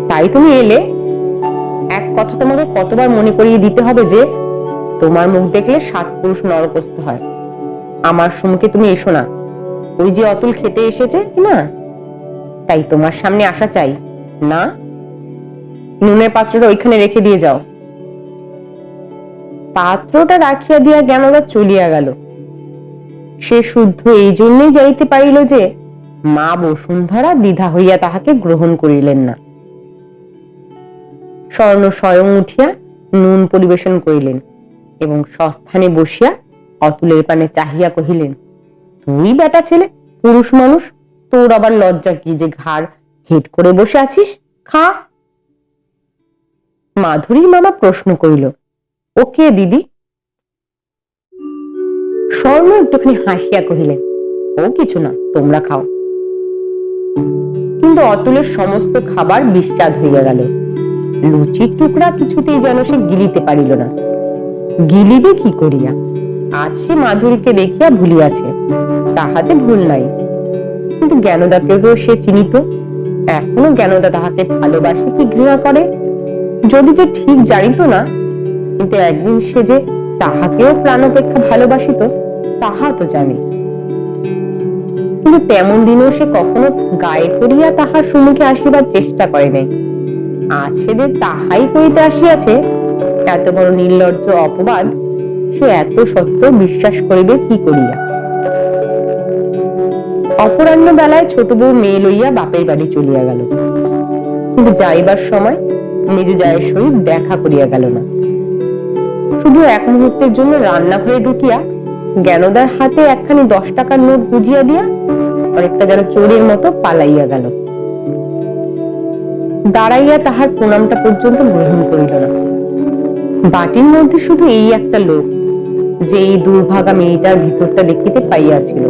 তাই তুমি এলে। এক কথা তোমাকে কতবার মনে করিয়ে দিতে হবে যে তোমার মুখ দেখলে সাত পুরুষ নরকস্থ হয়। আমার সম্মুখে তুমি এসো না। ওই যে অতুল খেতে এসেছে, না? তাই তোমার সামনে আসা চাই। না? নুনের পাত্রটা ওইখানে রেখে দিয়ে যাও। পাত্রটা রাখিয়া দিয়া জ্ঞানদা চলিয়া গেল। সে শুদ্ধ এই জন্যই যাইতে পারিল যে, মা বসুন্ধরা দ্বিধা হইয়া তাহাকে গ্রহণ করিলেন না। স্বর্ণ স্বয়ং উঠিয়া নুন পরিবেশন করিলেন। এবং সস্থানে বসিয়া অতুলের পানে চাহিয়া কহিলেন, তুই বেটা ছেলে, পুরুষ মানুষ, তোর আবার লজ্জা কি যে ঘাড় হেট করে বসে আছিস? খা। মাধুরীর মামা প্রশ্ন করিল, ও কে দিদি? স্বর্ণ একটুখানি হাসিয়া কহিলেন, ও কিছু না, তোমরা খাও। কিন্তু অতুলের সমস্ত খাবার বিস্বাদ হইয়া গেল। লুচির টুকরা কিছুতেই যেন সে গিলিতে পারিল না। গিলিবে কি করিয়া? আজ সে মাধুরীকে দেখিয়া ভুলিয়াছে, তাহাতে ভুল নাই। কিন্তু জ্ঞানদাকেও সে চিনিত? এখনও জ্ঞানদা তাহাকে ভালোবাসে কি ঘৃণা করে? যদি যে ঠিক জানিত না, কিন্তু একদিন সে যে তাহাকেও প্রাণ অপেক্ষা ভালোবাসিত, তাহা তো জানে। কিন্তু তেমন দিনেও সে কখনো গায়ে করিয়া তাহার সম্মুখে আসিবার চেষ্টা করে নাই। আজ সে যে তাহাই করিতে আসিয়াছে এত বড় নির্লজ্জ অপবাদ, সে এত সত্য বিশ্বাস করিবে কি করিয়া? অপরাহ্ন বেলায় ছোট বউ মেয়ে লইয়া বাপের বাড়ি চলিয়া গেল। কিন্তু যাইবার সময় নিজ জায়ের সহিত দেখা করিয়া গেল না। শুধু এক মুহূর্তের জন্য রান্নাঘরে ঢুকিয়া জ্ঞানদার হাতে একখানি দশ টাকার নোট বুঝিয়া দিয়া অনেকটা যেন চোরের মতো পালাইয়া গেল। দাঁড়াইয়া তাহার প্রণামটা পর্যন্ত গ্রহণ করিল না। বাটির মধ্যে শুধু এই একটা লোক যে এই দুর্ভাগা মেয়েটার ভিতরটা দেখিতে পাইয়াছিল।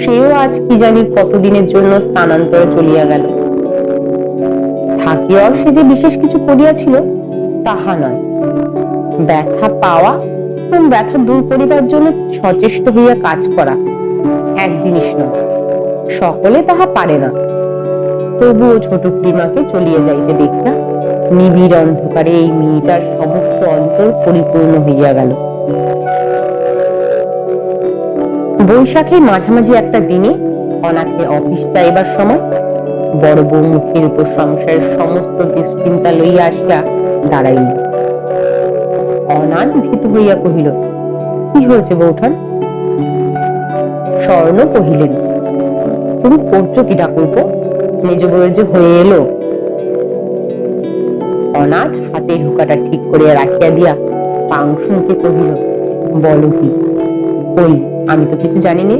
সেও আজ কি জানি কতদিনের জন্য স্থানান্তরে চলিয়া গেল। থাকিয়াও সে যে বিশেষ কিছু করিয়াছিল, তাহা নয়। ব্যথা পাওয়া এবং ব্যথা দূর করিবার জন্য সচেষ্ট হইয়া কাজ করা এক জিনিস নয়। সকলে তাহা পারে না। তবুও ছোট প্রিমাকে চলিয়া যাইতে দেখিয়া নিবিড় অন্ধকারে এই মেয়েটার সমস্ত অন্তর পরিপূর্ণ হইয়া গেল। বৈশাখের মাঝামাঝি একটা দিনে অনাথে অফিস যাইবার সময় বড় বউ মুখের উপর সংসারের সমস্ত দুশ্চিন্তা লইয়া আসিয়া দাঁড়াইল। অনাথ ভীত হইয়া কহিল, কি হয়েছে বৌঠান? স্বর্ণ কহিলেন, তুমি করছ কি ঠাকুরপো? মেজ বউয়ের যে হয়ে এলো অনাথ হাতে হুকাটা ঠিক করিয়া রাখিয়া দিয়া পাংশুকে কহিল, বলো কি? কই, আমি তো কিছু জানি নে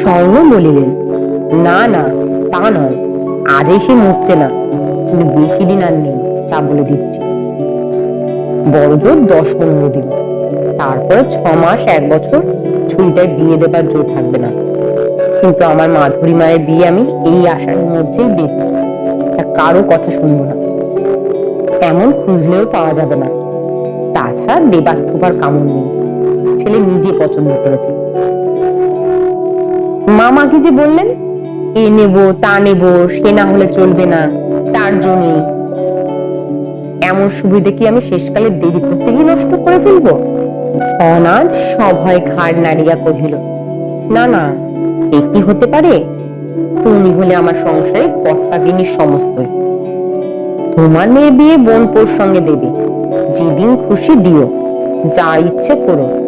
স্বর্ণ বলিলেন, না না, তা নয়, আজই সে মরছে না, কিন্তু বেশি দিন আর নেই, তা বলে দিচ্ছি। বড় জোর দশ পনেরো দিন, তারপরে ছ মাস এক বছর ছুরিটার বিয়ে দেবার জোর থাকবে না। কিন্তু আমার মাধুরী মায়ের বিয়ে আমি এই আশার মধ্যেই তা কারও কথা শুনব না। এমন খুঁজলেও পাওয়া যাবে না। তাছাড়া দেবার থোবার কামড় নেই। ছেলে নিজে পছন্দ করেছে। মামাকে যে বললেন? এ নেব, তা নেব, সে না হলে চলবে না, তার জন্য। এমন সুবিধে কি আমি শেষকালে দেরি করতে গিয়ে নষ্ট করে ফেলব? অনাথ সভয় ঘাড় নাড়িয়া কহিল, না না এ কি হতে পারে? তুমি হলে আমার সংসারে কর্তাগিনীর সমস্তই। তোমার মেয়ের বিয়ে বোন পোর সঙ্গে দেবে। যেদিন খুশি দিও। যা ইচ্ছে করো।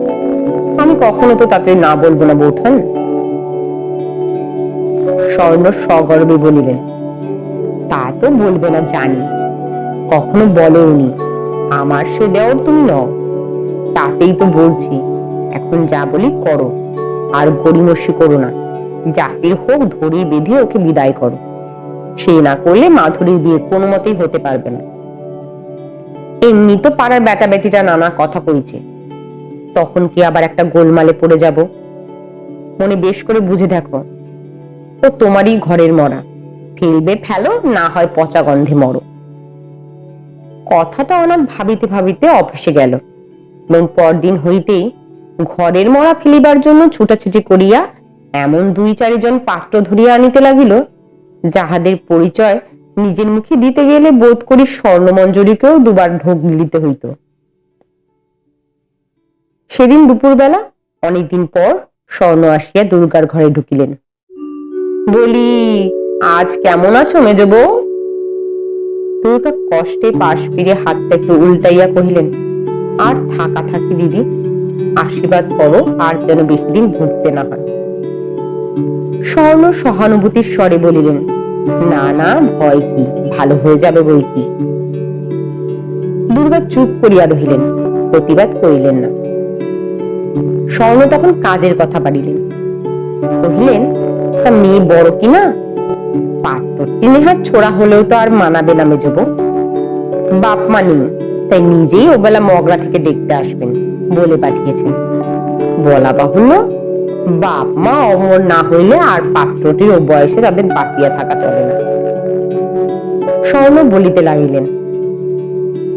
আমি কখনো তো তাতে না বলব না, বৌঠান। স্বর্ণ সগর্বে বলিলেন, তা তো বলবে না, জানি। কখনো বলেওনি। আমার সে দেওয়ার তুমি নও। তাতেই তো বলছি। এখন যা বলি করো। আর গড়িমসি করো না। যাতে হোক ধরে বেঁধে ওকে বিদায় করো। সে না করলে মাধুরীর বিয়ে কোনো মতেই হতে পারবে না। এমনি তো পাড়ার বেটা বেটিটা নানা কথা কইছে। তখন কি আবার একটা গোলমালে পড়ে যাব? মনে বেশ করে বুঝে দেখো, ও তোমারই ঘরের মরা। ফেলবে ফেলো, না হয় পচা গন্ধে মরো। কথাটা অনাথ ভাবিতে ভাবিতে অফিসে গেল। এবং পরদিন হইতেই ঘরের মরা ফেলিবার জন্য ছুটাছুটি করিয়া এমন দুই চারিজন পাত্র ধরিয়া আনিতে লাগিল, যাহাদের পরিচয় নিজের মুখে দিতে গেলে বোধ করি স্বর্ণমঞ্জরীকেও দুবার ঢোক গিলিতে হইত। সেদিন দুপুরবেলা, অনেকদিন পর স্বর্ণ আসিয়া দুর্গার ঘরে ঢুকিলেন। বলি, আজ কেমন আছো মেজ বউ দুর্গা কষ্টে পাশ ফিরে হাতটা একটু উল্টাইয়া কহিলেন, আর থাকা থাকি দিদি, আশীর্বাদ করো, আর যেন বেশি দিন ভুগতে না হয়। স্বর্ণ সহানুভূতির স্বরে বলিলেন, না না, ভয় কি? ভালো হয়ে যাবে বই কি? দুর্গা চুপ করিয়া রহিলেন, প্রতিবাদ করিলেন না। স্বর্ণ তখন কাজের কথা পারিলেন কহিলেন, তা মেয়ে বড় কি না? পাত্রটি নেহার ছোড়া হলেও তো আর মানাবে না মেজব বাপ মানি তাই নিজেই ওবেলা মগরা থেকে দেখতে আসবেন বলে পাঠিয়েছেন। বলা বাহুল্য বাপ, মা অমর না হইলে আর পাত্রটির ও বয়সে তাদের বাঁচিয়া থাকা চলে না। স্বর্ণ বলিতে লাগিলেন।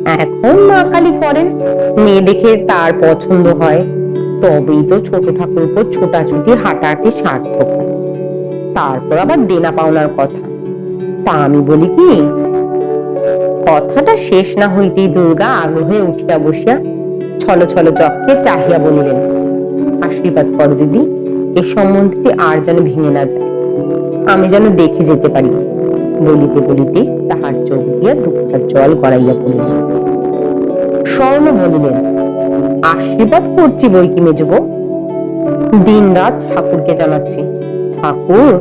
এখন মা কালী করেন, মেয়ে দেখে তার পছন্দ হয়। তবেই তো ছোট ঠাকুর উপর ছোটাছুটি হাঁটাহাঁটি সার্থক। তারপর আবার দেনা পাওনার কথা। তা আমি বলি কি, কথাটা শেষ না হইতেই দুর্গা আগ্রহে উঠিয়া বসিয়া ছল ছল চককে চাহিয়া বলিলেন, আশীর্বাদ করো দিদি। এ সম্বন্ধটি আর যেন ভেঙে না যায়। আমি যেন দেখে যেতে পারি। বলিতে বলিতে তাহার চোখ দিয়া দুঃখের জল গড়াইয়া পড়িল। স্বর্ণ বলিলেন, আশীর্বাদ করছি বই কি মেজব দিন রাত ঠাকুরকে জানাচ্ছি। ঠাকুর,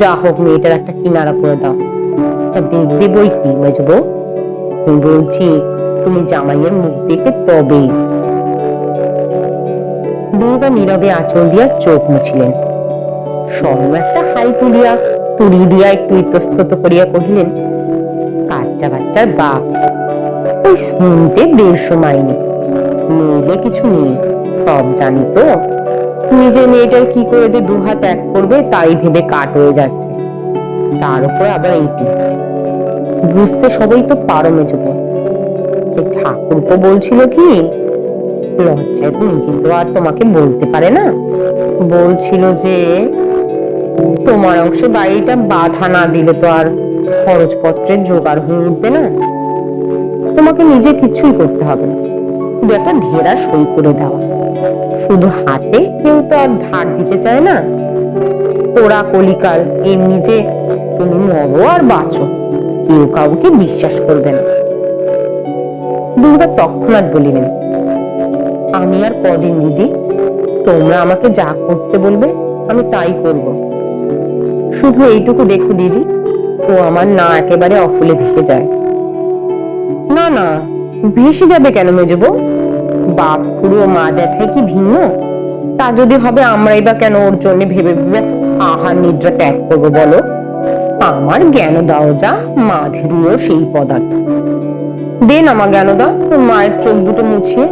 যা হোক মেয়েটার একটা কিনারা করে দাও। তা দেখবে বই কি মেজব বলছি, তুমি জামাইয়ের মুখ দেখে তবেই দুর্গা নীরবে আঁচল দিয়া চোখ মুছিলেন। স্বর্ণ একটা হাই তুলিয়া, তুড়ি দিয়া একটু ইতস্তত করিয়া কহিলেন কাচ্চা বাচ্চার বাপ? ওই শুনতে দেড়শো মাইনি। নইলে কিছু নেই, সব জানি তো। নিজের মেয়েটার কি করে যে দুহাত এক করবে, তাই ভেবে কাট হয়ে যাচ্ছে। তার উপর আবার এইটি। বুঝতে সবাই তো পারো মেজবো এই ঠাকুরপো বলছিল কি লজ্জায় তো নিজে তো আর তোমাকে বলতে পারে না। বলছিল যে তোমার অংশে বাড়িটা বাধা না দিলে তো আর খরচপত্রের জোগাড় হয়ে উঠবে না। তোমাকে নিজে কিছুই করতে হবে একটা ঢেরা সই করে দেওয়া। শুধু হাতে কেউ তো আর ধার দিতে চায় না। ওরা কলিকাল, এমনি যে তুমি মরো আর বাঁচো, কেউ কাউকে বিশ্বাস করবে না। দুর্গা তৎক্ষণাৎ বলিলেন আমি আর কদিন দিদি? তোমরা আমাকে যা করতে বলবে, আমি তাই করব। শুধু এইটুকু দেখো দিদি, ও আমার না একেবারে অকুলে ভেসে যায়। না না, ভেসে যাবে কেন মেজবো বাপ খুড়ো মা জ্যাঠাই কি ভিন্ন? তা যদি হবে আমরাই বা কেন ওর জন্য ভেবে ভেবে আহার নিদ্রা ত্যাগ করব বলো? আমার জ্ঞান দাও যা মাধুরীও সেই পদার্থ। দে না মা জ্ঞান দাও, তোর মায়ের চোখ দুটো মুছিয়ে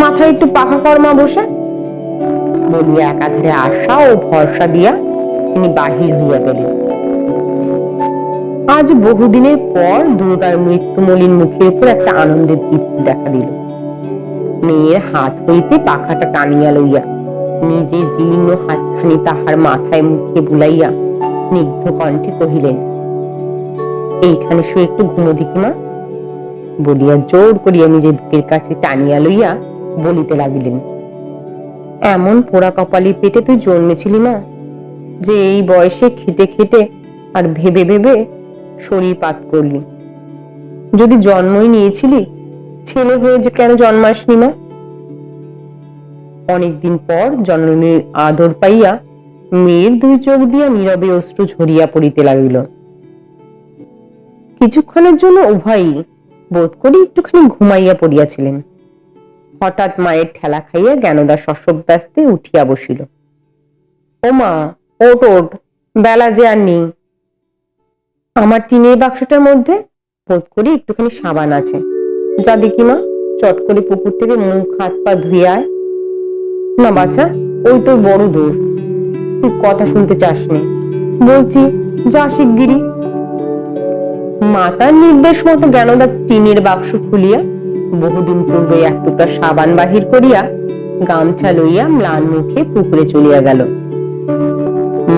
মাথায় একটু পাখা কর মা বসে। বলিয়া একাধারে আশা ও ভরসা দিয়া তিনি বাহির হইয়া গেলেন। আজ বহুদিনের পর দুর্গার মৃত্যুমলিন মুখের উপর একটা আনন্দের দীপ্তি দেখা দিল। মেয়ের হাত হইতে পাখাটা টানিয়া লইয়া, নিজে জীর্ণ হাতখানি তাহার মাথায় মুখে বুলাইয়া স্নিগ্ধ কণ্ঠে কহিলেন, এইখানে শুয়ে একটু ঘুমো দিকি মা? বলিয়া জোর করিয়া নিজের বুকের কাছে টানিয়া লইয়া বলিতে লাগিলেন, এমন পোড়া কপালি পেটে তুই জন্মেছিলি না, যে এই বয়সে খেটে খেটে আর ভেবে ভেবে শরীর পাত করলি? যদি জন্মই নিয়েছিলি, ছেলে হয়ে যে কেন জন্মাসনি মা? অনেকদিন পর জননীর আদর পাইয়া মেয়ের দুই চোখ দিয়া নীরবে অশ্রু ঝরিয়া পড়িতে লাগিল। কিছুক্ষণের জন্য উভয়ই বোধ করি একটুখানি ঘুমাইয়া পড়িয়াছিলেন। হঠাৎ মায়ের ঠেলা খাইয়া জ্ঞানদা শশব্যস্তে উঠিয়া বসিল। ও মা ওট ওট বেলা যে আর নেই। আমার টিনের বাক্সটার মধ্যে বোধ করি একটুখানি সাবান আছে। যা দেখি মা, চট করে পুকুর থেকে মুখ, হাত, পা ধুয়ে আয়। না বাছা, ওই তোর বড় দোষ। তুই কথা শুনতে চাস চাসনি। বলছি, যা শিগগিরি মাতার নির্দেশ মতো জ্ঞানদা টিনের বাক্স খুলিয়া বহুদিন পূর্বে এক টুকরা সাবান বাহির করিয়া গামছা লইয়া ম্লান মুখে পুকুরে চলিয়া গেল।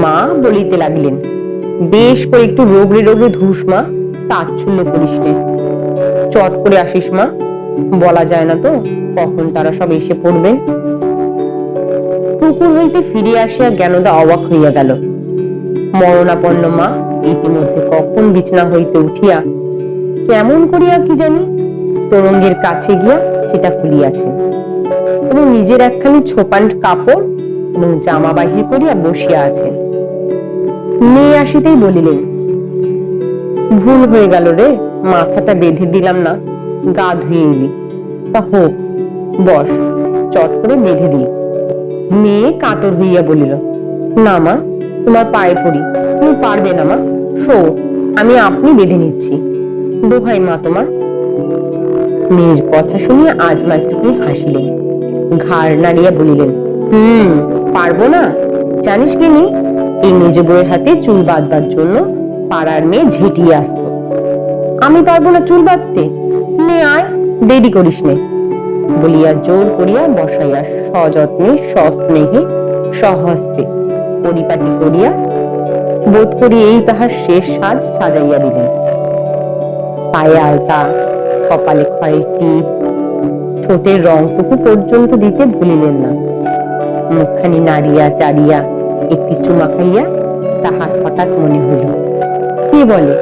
মা বলিতে লাগলেন, বেশ করে একটু রোগড়ে রোগড়ে ধুস মা, তাচ্ছল্য করিস নে। চট করে আসিস মা, বলা যায় না তো কখন তারা সব এসে পড়বে পুকুর হইতে ফিরে আসিয়া জ্ঞানদা অবাক হইয়া গেল। মরণাপন্ন মা, ইতিমধ্যে কখন বিছনা হইতে উঠিয়া, কেমন করিয়া কি জানি তরঙ্গের কাছে গিয়া সেটা খুলিয়াছেন এবং নিজের একখানি ছোপান কাপড় এবং জামা বাহির করিয়া বসিয়া আছেন। মেয়ে আসিতেই বলিলেন, ভুল হয়ে গেল রে, মাথাটা বেঁধে দিলাম না, গা ধুয়ে এলি। তা হোক, বস, চট করে বেঁধে দিই। মেয়ে কাতর হইয়া বলিল, না মা, তোমার পায়ে পড়ি, তুমি পারবে না মা, শো, আমি আপনি বেঁধে নিচ্ছি। দোহাই মা তোমার মেয়ের কথা শুনিয়া আজ মা একটুখানি হাসিলেন। ঘাড় নাড়িয়া বলিলেন, হুম, পারব না। জানিস কি নি, এই মেজ বউয়ের হাতে চুল বাঁধবার জন্য পাড়ার মেয়ে ঝেঁটিয়ে আসতো। আমি পারব না চুল বাঁধতে। নে আয়, দেরি করিস নে। বলিয়া জোর করিয়া বসাইয়া সযত্নে সস্নেহে, সহস্তে পরিপাটি করিয়া বোধ করি এই তাহার শেষ সাজ সাজাইয়া দিলেন। পায়ে আলতা কপালে ক্ষয়ের ঠোঁটের রংটুকু পর্যন্ত দিতে ভুলিলেন না। মুখখানি নাড়িয়া চাড়িয়া একটি চুমা খাইয়া তাহার হঠাৎ মনে হইল কে বলে?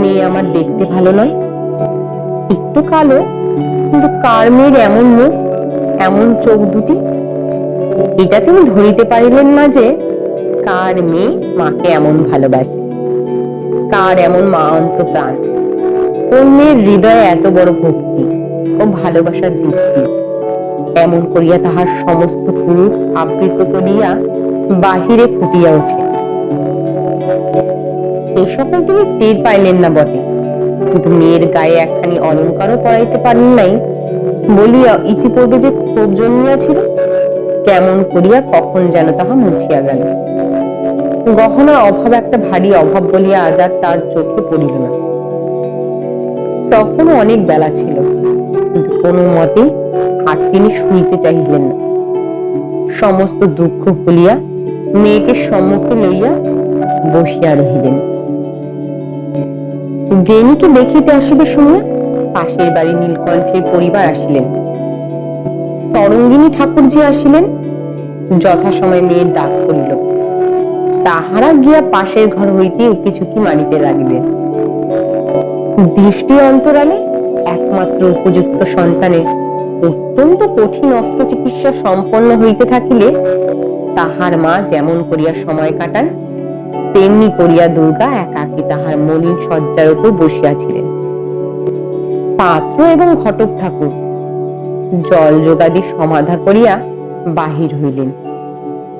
মেয়ে আমার দেখতে ভালো নয়? একটু কালো, কিন্তু কার মেয়ের এমন মুখ, এমন চোখ দুটি? এটা তিনি ধরিতে পারিলেন না যে কার মেয়ে মাকে এমন ভালোবাসে, কার এমন মা অন্ত প্রাণ কোন মেয়ের হৃদয়ে এত বড় ভক্তি ও ভালোবাসার দীপ্তি এমন করিয়া তাহার সমস্ত পুরুষ আবৃত করিয়া বাহিরে ফুটিয়া ওঠে এই সকল তিনি টের পাইলেন না বটে। কিন্তু মেয়ের গায়ে একখানি অলঙ্কারও পরাইতে পারেন নাই। বলিয়া ইতিপূর্বে যে ক্ষোভ জন্মিয়াছিল, কেমন করিয়া কখন যেন তাহা মুছিয়া গেল। গহনা অভাব একটা ভারী অভাব বলিয়া আজ আর তার চোখে পড়িল না। তখনও অনেক বেলা ছিল। কিন্তু কোনো মতেই আর তিনি শুইতে চাহিলেন না। সমস্ত দুঃখ ভুলিয়া মেয়েকে সম্মুখে লইয়া বসিয়া রহিলেন। গেনিকে দেখিতে আসিবে শুনিয়া পাশের বাড়ি নীলকণ্ঠের পরিবার আসিলেন। তরঙ্গিনী ঠাকুরজি আসিলেন। যথাসময় মেয়ের ডাক পড়িল। তাহারা গিয়া পাশের ঘর হইতে উকিঝুঁকি মারিতে লাগিলেন? দৃষ্টি অন্তরালে একমাত্র উপযুক্ত সন্তানের অত্যন্ত কঠিন অস্ত্র চিকিৎসা সম্পন্ন হইতে থাকিলে তাহার মা যেমন করিয়া সময় কাটান, তেমনি করিয়া দুর্গা একাকী তাহার মলিন শয্যার উপর বসিয়াছিলেন। পাত্র এবং ঘটক ঠাকুর জল যোগাদি সমাধা করিয়া বাহির হইলেন।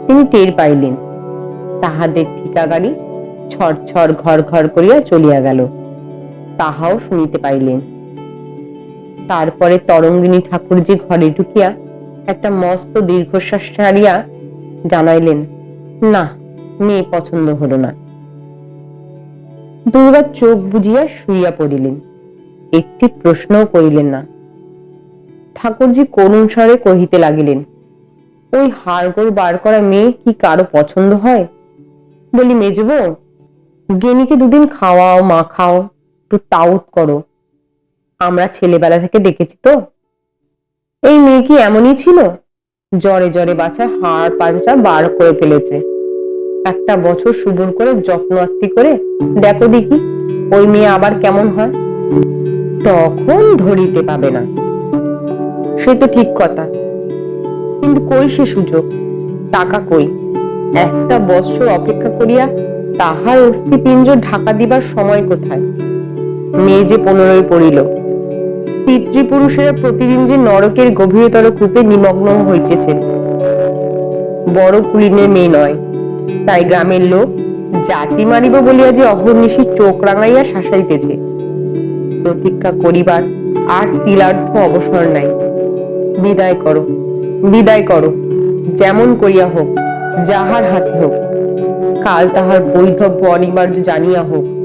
তিনি টের পাইলেন, তাহাদের ঠিকা গাড়ি ছড় ছড় ঘর ঘর করিয়া চলিয়া গেল। তাহাও শুনিতে পাইলেন। তারপরে তরঙ্গিনী ঠাকুরজি ঘরে ঢুকিয়া একটা মস্ত দীর্ঘশ্বাস ছাড়িয়া জানাইলেন, না, মেয়ে পছন্দ হলো না। দুর্গা চোখ বুঝিয়া শুইয়া পড়িলেন, একটি প্রশ্নও করিলেন না। ঠাকুরজি করুণ স্বরে কহিতে লাগিলেন, ওই হাড়গোড় বার করা মেয়ে কি কারও পছন্দ হয়? বলি, মেজবো, গেনিকে দুদিন খাওয়াও, মাখাও একটু তাউত করো। আমরা ছেলেবেলা থেকে দেখেছি তো। এই মেয়ে কি এমনই ছিল? জ্বরে জ্বরে বাচ্চা হাড় পাঁচটা বার করে ফেলেছে। একটা বছর সুবর করে যত্ন আত্মি করে দেখো দেখি ওই মেয়ে আবার কেমন হয়? তখন ধরিতে পাবে না। সে তো ঠিক কথা। কিন্তু কই সে সুযোগ? টাকা কই? একটা বৎসর অপেক্ষা করিয়া তাহার অস্থিপিঞ্জ ঢাকা দিবার সময় কোথায়? মেয়ে যে পনেরোই পড়িল। পিতৃপুরুষেরা প্রতিদিন যে নরকের গভীরতর কূপে নিমগ্ন হইতেছে বড় কুলিনের মেয়ে নয়, তাই গ্রামের লোক জাতি মারিব বলিয়া যে অহর্নিশি চোখ রাঙাইয়া শাসাইতেছে। প্রতীক্ষা করিবার আর তিলার্ধ অবসর নাই। বিদায় করো বিদায় করো, যেমন করিয়া হোক, যাহার হাতে হোক। কাল তাহার বৈধব্য অনিবার্য জানিয়া হোক।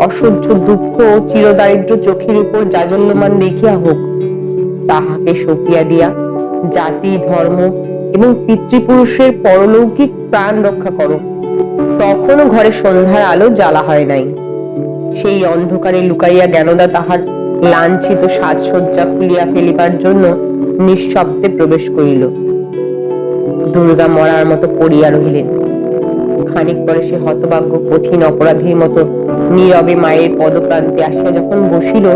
অসহ্য দুঃখ ও চিরদারিদ্র চোখের উপর জাজল্যমান দেখিয়া হোক, তাহাকে সপিয়া দিয়া জাতি, ধর্ম এবং পিতৃপুরুষের পরলৌকিক প্রাণ রক্ষা করো। তখনও ঘরে সন্ধ্যার আলো জ্বালা হয় নাই। সেই অন্ধকারে লুকাইয়া জ্ঞানদা তাহার লাঞ্ছিত সাজসজ্জা খুলিয়া ফেলিবার জন্য নিঃশব্দে প্রবেশ করিল। দুর্গা মরার মতো পড়িয়া রহিলেন। খানিক পরে সে হতভাগ্য কঠিন অপরাধীর মতো নীরবে মায়ের পদপ্রান্তে আসিয়া যখন বসিল,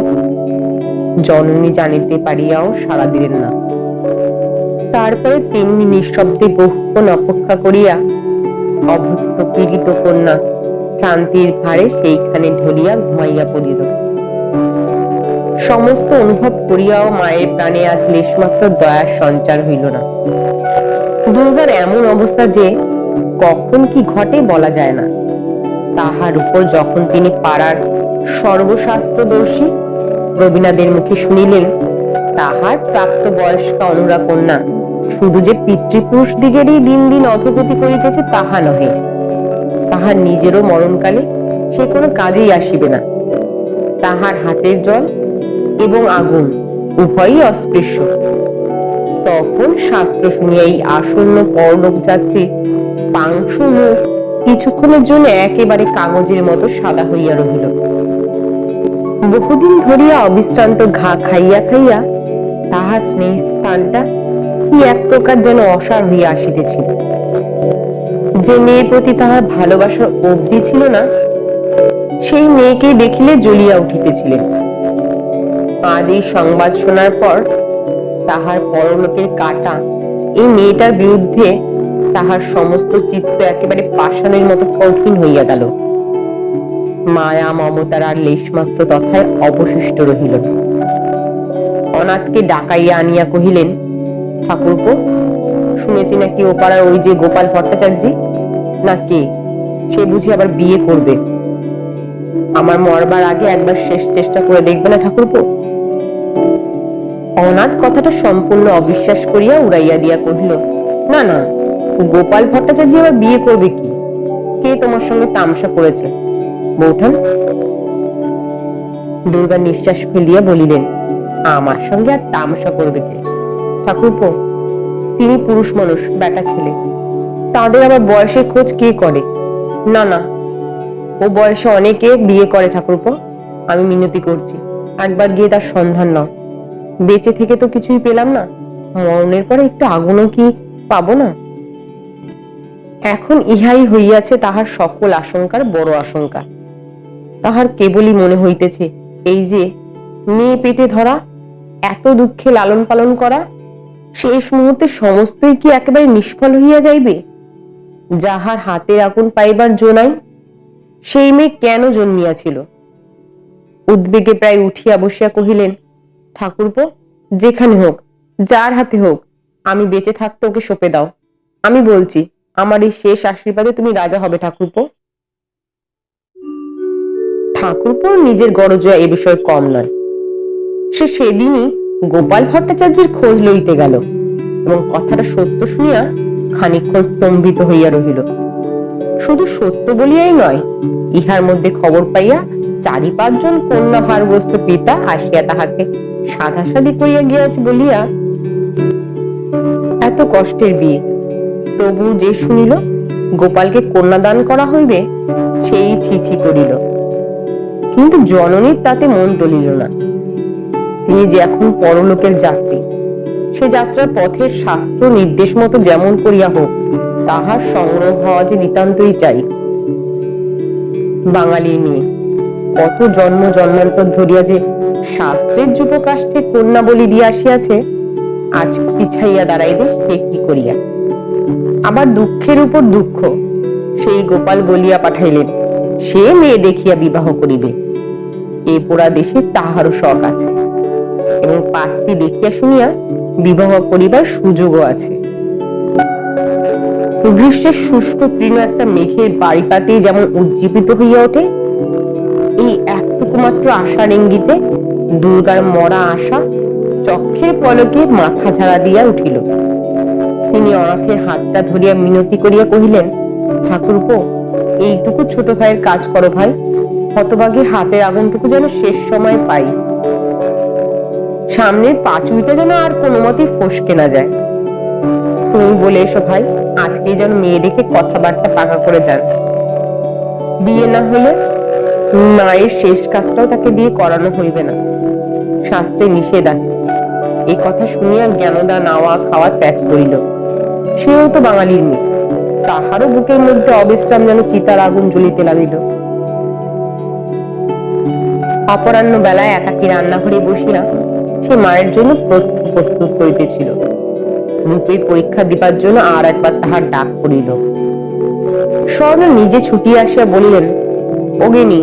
জননী জানিতে পারিয়াও সাড়া দিলেন না। তারপরে তেমনি নিঃশব্দে বহুক্ষণ অপেক্ষা করিয়া অভুক্ত পীড়িত কন্যা শান্তির ভারে সেইখানে ঢলিয়া ঘুমাইয়া পড়িল। সমস্ত অনুভব করিয়াও মায়ের প্রাণে আজ লেশমাত্র দয়ার সঞ্চার হইল না। দুর্গার এমন অবস্থা যে কখন কি ঘটে বলা যায় না। তাহার উপর যখন তিনি পাড়ার সর্বশাস্ত্রদর্শী রবীনাদের মুখে শুনিলেন, তাহার প্রাপ্ত বয়স্কা অনুরা কন্যা শুধু যে পিতৃপুরুষ দিগেরই দিন দিন অধগতি করিতেছে তাহা নহে। তাহার নিজেরও মরণকালে সে কোনো কাজেই আসিবে না। তাহার হাতের জল এবং আগুন উভয়ই অস্পৃশ্য। তখন শাস্ত্র শুনিয়া এই আসন্ন পরলোক যাত্রী পাংশু মুখ কিছুক্ষণের জন্য একেবারে কাগজের মতো সাদা হইয়া রহিল। বহুদিন ধরিয়া অবিশ্রান্ত ঘা খাইয়া খাইয়া তাহার স্নেহ স্থানটা কি এক প্রকার যেন অসার হইয়া আসিতেছিল। যে মেয়ের প্রতি তাহার ভালোবাসার অবধি ছিল না, সেই মেয়েকে দেখিলে জ্বলিয়া উঠিতেছিলেন। আজ এই সংবাদ শোনার পর তাহার পরলোকের কাটা এই মেয়েটার বিরুদ্ধে তাহার সমস্ত চিত্ত একেবারে পাষাণের মতো কঠিন হইয়া গেল। মায়া মমতার আর লেশমাত্র তথায় অবশিষ্ট রহিল। অনাথকে ডাকাইয়া আনিয়া কহিলেন, ঠাকুরপো, শুনেছি নাকি ও পাড়ার ওই যে গোপাল ভট্টাচার্য না কে? সে বুঝি আবার বিয়ে করবে। আমার মরবার আগে একবার শেষ চেষ্টা করে দেখবে না ঠাকুরপো? অনাথ কথাটা সম্পূর্ণ অবিশ্বাস করিয়া উড়াইয়া দিয়া কহিল, না না গোপাল ভট্টাচার্য আবার বিয়ে করবে কি? কে তোমার সঙ্গে তামসা করেছে বৌঠান? দুর্গা নিঃশ্বাস ফেলিয়া বলিলেন, আমার সঙ্গে আর তামসা করবে কে? ঠাকুরপো, তিনি পুরুষ মানুষ, বেটা ছেলে। তাদের আবার বয়সের খোঁজ কে করে? না না, ও বয়সে অনেকে বিয়ে করে ঠাকুরপো। আমি মিনতি করছি, একবার গিয়ে তার সন্ধান নাও। বেঁচে থেকে তো কিছুই পেলাম না। মরণের পরে একটু আগুনও কি পাবো না? এখন ইহাই হইয়াছে তাহার সকল আশঙ্কার বড় আশঙ্কা। তাহার কেবলই মনে হইতেছে, এই যে মেয়ে পেটে ধরা, এত দুঃখে লালন পালন করা, শেষ মুহূর্তে সমস্তই কি একেবারে নিষ্ফল হইয়া যাইবে? যাহার হাতের আগুন পাইবার জোনাই সেই মেয়ে কেন জন্মিয়াছিল? উদ্বেগে প্রায় উঠিয়া বসিয়া কহিলেন, ঠাকুরপো, যেখানে হোক, যার হাতে হোক, আমি বেঁচে থাকতে ওকে সঁপে দাও। আমি বলছি আমার এই শেষ আশীর্বাদে তুমি রাজা হবে, ঠাকুরপো। ঠাকুরপো নিজের গরজয়া এ বিষয়ে কম নয়। সে সেদিনই গোপাল ভট্টাচার্যের খোঁজ লইতে গেল এবং কথাটা সত্য শুনিয়া খানিকক্ষণ স্তম্ভিত হইয়া রহিল। শুধু সত্য বলিয়াই নয়, ইহার মধ্যে খবর পাইয়া চারি পাঁচজন কন্যা ভারগ্রস্ত পিতা আসিয়া তাহাকে সাধাসাধি করিয়া গিয়াছে বলিয়া, এত কষ্টের বিয়ে তবু যে শুনিল, গোপালকে কন্যাদান করা হইবে, সেই ছিছি করিল। কিন্তু জননীর তাতে মন টলিল না। তিনি যে এখন পরলোকের যাত্রী, সে যাত্রার পথের শাস্ত্র নির্দেশ মতো যেমন করিয়া হোক, তাহার সংগ্রহ হওয়া যে নিতান্তই চাই। বাঙালি মেয়ে, কত জন্ম জন্মান্তর ধরিয়া যে শাস্ত্রের যুবকাষ্ঠে কন্যা বলি দিয়া আসিয়াছে, আজ পিছাইয়া দাঁড়াইবে সে কি করিয়া? আবার দুঃখের উপর দুঃখ। সেই গোপাল বলিয়া পাঠাইলেন, সে মেয়ে দেখিয়া বিবাহ করিবে। এ পোড়া দেশে তাহারও শখ আছে। এবং পাঁচটি দেখিয়া শুনিয়া বিবাহ করিবার সুযোগও আছে। গ্রীষ্মের শুষ্ক তৃণ একটা মেঘের বাড়ি পাতেই যেমন উজ্জীবিত হইয়া ওঠে, এই একটুকু মাত্র আশার ইঙ্গিতে দুর্গার মরা আশা চক্ষের পলকে মাথা ঝাড়া দিয়া উঠিল। তিনি অনাথের হাতটা ধরিয়া মিনতি করিয়া কহিলেন ঠাকুরপো এইটুকু ছোট ভাইয়ের কাজ করো ভাই। হতভাগী হাতের আগুনটুকু যেন শেষ সময় পাই। সামনের পাঁচুইটা যেন আর কোনো মতেই ফসকে না যায়। তুমি বলে এসো ভাই, আজকেই যেন মেয়ে দেখে কথাবার্তা পাকা করে যান। বিয়ে না হলে মায়ের শেষ কাজটাও তাকে দিয়ে করানো হইবে না। শাস্ত্রে নিষেধ আছে। এই কথা শুনিয়া জ্ঞানদা নাওয়া খাওয়া ত্যাগ করিল। সেও তো বাঙালির মেয়ে। তাহারও বুকের মধ্যে অবিশ্রাম যেন চিতার আগুন জ্বলিতে লাগিল। অপরাহ্ন বেলায় একাকী রান্নাঘরে বসিয়া সে মায়ের জন্য প্রস্তুত করিতেছিল। রূপের পরীক্ষা দিবার জন্য আর একবার তাহার ডাক পড়িল। স্বর্ণ নিজে ছুটিয়া আসিয়া বলিলেন ওগেনি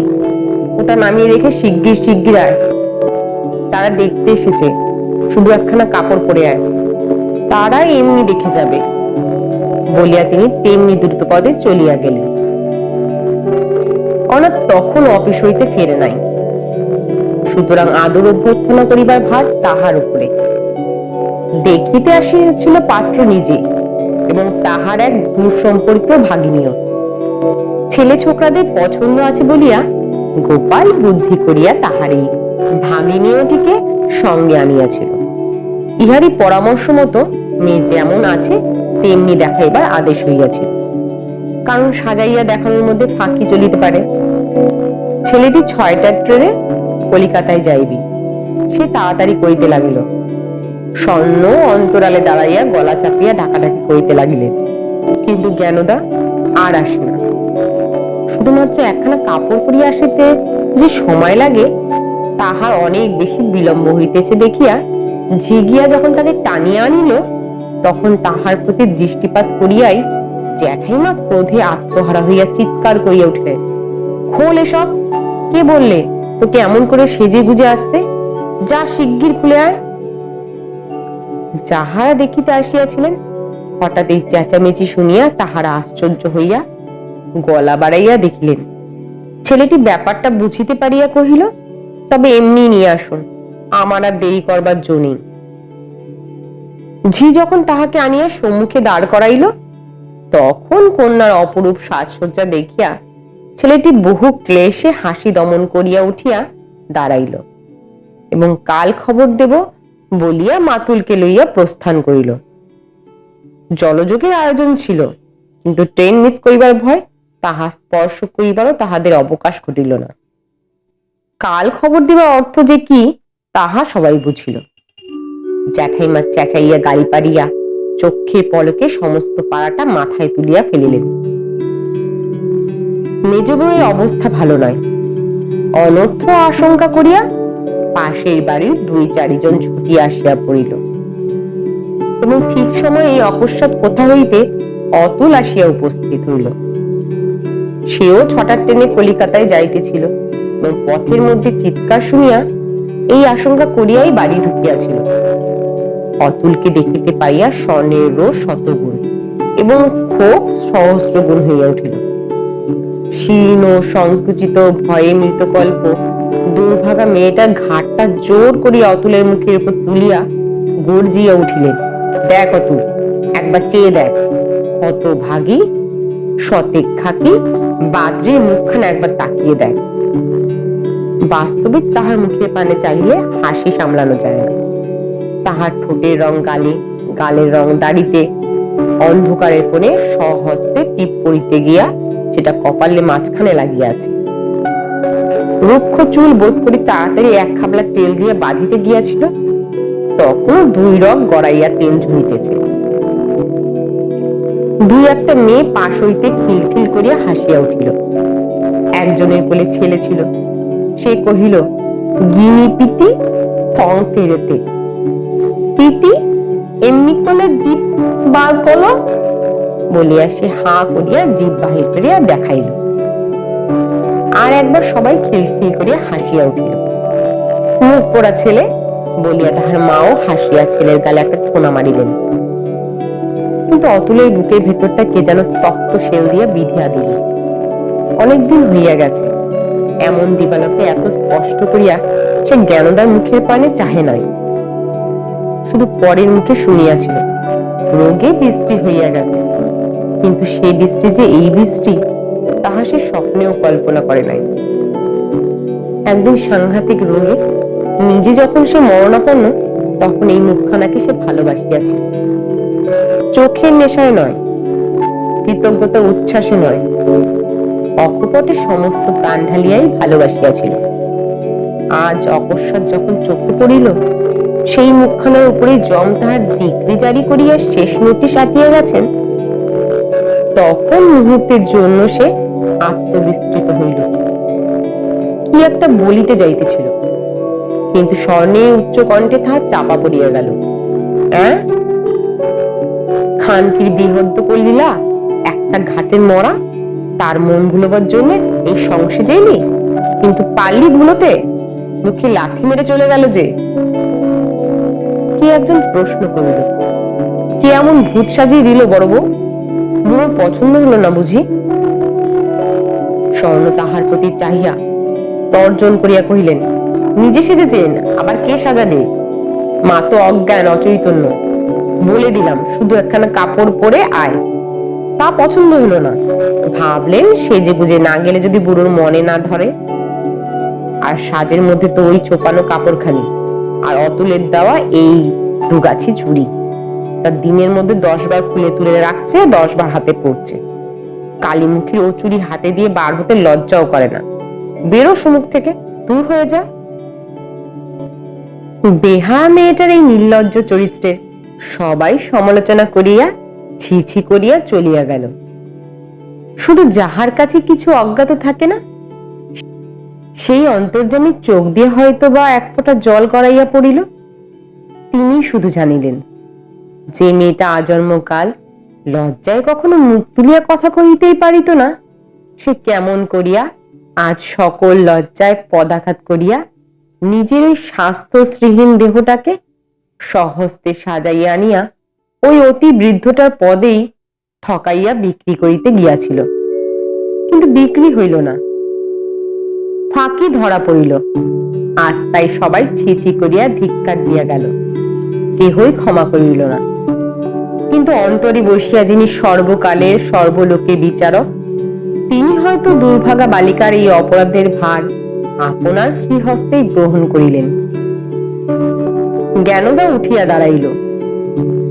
ওটা নামিয়ে রেখে শিগগির শিগগির আয়। তারা দেখতে এসেছে। শুধু একখানা কাপড় পরে আয়। তারা এমনি দেখে যাবে। বলিয়া তিনি তেমনি দ্রুত পদে চলিয়া গেলেন। অনাথ তখন অফিস হইতে ফেরে নাই। সুতরাং আদর অভ্যর্থনা করিবার ভার তাহার উপরে। দেখিতে আসিয়াছিল পাত্র নিজে, এবং তাহার এক দূর সম্পর্কীয় ভাগিনীয় ছেলে ছোকরাদের পছন্দ আছে বলিয়া গোপাল বুদ্ধি করিয়া তাহারই ভাগিনীয়টিকে সঙ্গে আনিয়াছিল। ইহারই পরামর্শ মতো মেয়ে যেমন আছে তেমনি দেখাইবার আদেশ হইয়াছিল কারণ সাজাইয়া দেখানোর মধ্যে ফাঁকি চলিতে পারে। ছেলেটি ছয়টার ট্রেনে কলিকাতায় যাইবি। সে তাড়াতাড়ি করিতে লাগিল। স্বর্ণ অন্তরালে দাঁড়াইয়া গলা চাপিয়া ডাকাডাকি করিতে লাগিলেন। কিন্তু জ্ঞানদা আর আসে না। শুধুমাত্র একখানা কাপড় পরিয়া আসিতে যে সময় লাগে, তাহার অনেক বেশি বিলম্ব হইতেছে দেখিয়া ঝিগিয়া যখন তাকে টানিয়া আনিল তখন তাহার প্রতি দৃষ্টিপাত করিয়াই জ্যাঠাইমা ক্রোধে আত্মহারা হইয়া চিৎকার করিয়া উঠলেন। খোল এসব, কে বললে তোকে এমন করে সেজে গুজে আসতে? যা শিগগির খুলে আয়। যাহারা দেখিতে আসিয়াছিলেন, হঠাৎ এই চেঁচামেচি শুনিয়া তাহারা আশ্চর্য হইয়া গলা বাড়াইয়া দেখিলেন, ছেলেটি ব্যাপারটা বুঝিতে পারিয়া কহিল, তবে এমনি নিয়ে আসুন, আমার আর দেরি করবার জো নেই। ঝি যখন তাহাকে আনিয়া সম্মুখে দাঁড় করাইল, তখন কন্যার অপরূপ সাজসজ্জা দেখিয়া ছেলেটি বহু ক্লেশে হাসি দমন করিয়া উঠিয়া দাঁড়াইল এবং কাল খবর দেব বলিয়া মাতুলকে লইয়া প্রস্থান করিল। জলযোগের আয়োজন ছিল, কিন্তু ট্রেন মিস করিবার ভয় তাহা স্পর্শ করিবারও তাহাদের অবকাশ ঘটিল না। কাল খবর দেবার অর্থ যে কি, তাহা সবাই বুঝিল। জ্যাঠাইমা চেঁচাইয়া গাড়ি পাড়িয়া চক্ষের পলকে সমস্ত পাড়াটা মাথায় তুলিয়া ফেলিলেন। মেজ বউয়ের অবস্থা ভালো নয়। অনর্থ আশঙ্কা করিয়া পাশের বাড়ির দুই চারিজন ছুটিয়া আসিয়া পড়িল। এবং ঠিক সময়ে এই অকস্মাৎ কোথা হইতে অতুল আসিয়া উপস্থিত হইল। সেও ছটার ট্রেনে কলিকাতায় যাইতেছিল এবং পথের মধ্যে চিৎকার শুনিয়া এই আশঙ্কা করিয়াই বাড়ি ঢুকিয়াছিল। অতুলকে দেখিতে পাইয়া স্বর্ণের রোষ শতগুণ এবং ক্ষোভ সহস্র গুণ হইয়া উঠিল। শীর্ণ সংকুচিত ভয়ে মৃতকল্প দুর্ভাগা মেয়েটার ঘাটটা জোর করিয়া অতুলের মুখের উপর তুলিয়া গর্জিয়া উঠিলেন, দেখ অতুল, একবার চেয়ে দেখ কত ভাগি শতেক খাকি বাদ্রির মুখখানা একবার তাকিয়ে দেখ। বাস্তবিক তাহার মুখের পানে চাইলে হাসি সামলানো যায় না। তাহার ঠোঁটের রং গালে, গালের রং দাড়িতে। অন্ধকারের কোণে সহস্তে টিপ পড়িতে গিয়া সেটা কপালে মাঝখানে লাগিয়াছে। রুক্ষ চুল বোধ করি তাড়াতাড়ি এক খাবলা তেল দিয়ে বাঁধিতে গিয়াছিল। তখন দুই রং গড়াইয়া তেল ঝুড়িতেছে দুই একটা মেয়ে পাশ হইতে খিলখিল করিয়া হাসিয়া উঠিল। একজনের কোলে ছেলে ছিল। সে কহিল গিনি পিতি থং তেরেতে প্রীতি এমনি করলে জিপ বার করল বলিয়া সে হা করিয়া জিভ বাহির করিয়া দেখাইল। আর একবার সবাই খিলখিল করিয়া হাসিয়া উঠিল। মুখ পোড়া ছেলে বলিয়া তাহার মাও হাসিয়া ছেলের গালে একটা ঠোনা মারিলেন। কিন্তু অতুলের বুকের ভেতরটা কে যেন তক্ত শেল দিয়া বিধিয়া দিল। অনেকদিন হইয়া গেছে, এমন দিবালকে এত স্পষ্ট করিয়া সে জ্ঞানদার মুখের পানে চাহে নাই। শুধু পরের মুখে শুনিয়াছিল, রোগে বৃষ্টি হইয়া গেছে। কিন্তু সেই বৃষ্টি যে এই বৃষ্টি, তাহা সে স্বপ্নেও কল্পনা করে নাই। একদিন সাংঘাতিক রোগে নিজে যখন সে মরণাপন্ন, তখন এই মুখখানাকে সে ভালোবাসিয়াছিল। চোখের নেশায় নয়, কৃতজ্ঞতা উচ্ছ্বাসে নয়, অকপটে সমস্ত প্রাণ ঢালিয়াই ভালোবাসিয়াছিল। আজ অকস্মাৎ যখন চোখে পড়িল সেই মুখখানার উপরে জম তাহার ডিগ্রি জারি করিয়া শেষ নোটিশ আটিয়া গেছেন। তখন মুহূর্তের জন্য সে আত্মবিস্তৃত হইল। কি একটা বলিতে যাইতেছিল। কিন্তু স্বর্ণের উচ্চ কণ্ঠে তাহার চাপা পড়িয়া গেল। খানকির বিহদ্দ করলিলা একটা ঘাটের মরা, তার মন ভুলবার জন্য এই সংসে যাইলি কিন্তু পারলি ভুলোতে মুখে লাথি মেরে চলে গেল যে। কে একজন প্রশ্ন করিল? কে এমন ভূত সাজিয়ে দিল বড় বউ? বুড়োর পছন্দ হলো না বুঝি? স্বর্ণ তাহার প্রতি চাহিয়া তর্জন করিয়া কহিলেন, নিজে সেজেছেন, আবার কে সাজাবে মা তো অজ্ঞান, অচৈতন্য। বলে দিলাম, শুধু একখানা কাপড় পরে আয়। তা পছন্দ হলো না। ভাবলেন সেজে গুজে না গেলে যদি বুড়োর মনে না ধরে। আর সাজের মধ্যে তো ওই চোপানো কাপড়খানি। আর অতুলের দেওয়া এই দুগাছি চুড়ি। তার দিনের মধ্যে দশ বার খুলে তুলে রাখছে দশ বার হাতে পড়ছে। কালীমুখীর ও চুড়ি হাতে দিয়ে বার হতে লজ্জাও করে না। বেরো সমুখ থেকে, দূর হয়ে যা। বেহা মেয়েটার এই নির্লজ্জ চরিত্রের সবাই সমালোচনা করিয়া, ছি ছি করিয়া চলিয়া গেল। শুধু যাহার কাছে কিছু অজ্ঞাত থাকে না সেই অন্তর্জামী চোখ দিয়ে হয়তো বা এক ফোঁটা জল গড়াইয়া পড়িল। তিনি শুধু জানিলেন, যে মেয়েটা আজন্মকাল লজ্জায় কখনো মুখ তুলিয়া কথা কহিতেই পারিত না। সে কেমন করিয়া আজ সকল লজ্জায় পদাঘাত করিয়া নিজের ওই স্বাস্থ্যশ্রীহীন দেহটাকে সহস্তে সাজাইয়া আনিয়া ওই অতি বৃদ্ধটার পদেই ঠকাইয়া বিক্রি করিতে গিয়াছিল। কিন্তু বিক্রি হইল না। ফাঁকি ধরা পড়িল। আজ তাই সবাই ছিচি করিয়া ধিক্কার দিয়া গেল। কেহই ক্ষমা করিল না। কিন্তু অন্তরে বসিয়া যিনি সর্বকালের সর্বলোকে বিচারক, তিনি হয়তো দুর্ভাগা বালিকার এই অপরাধের ভার আপনার শ্রীহস্তেই গ্রহণ করিলেন। জ্ঞানদা উঠিয়া দাঁড়াইল।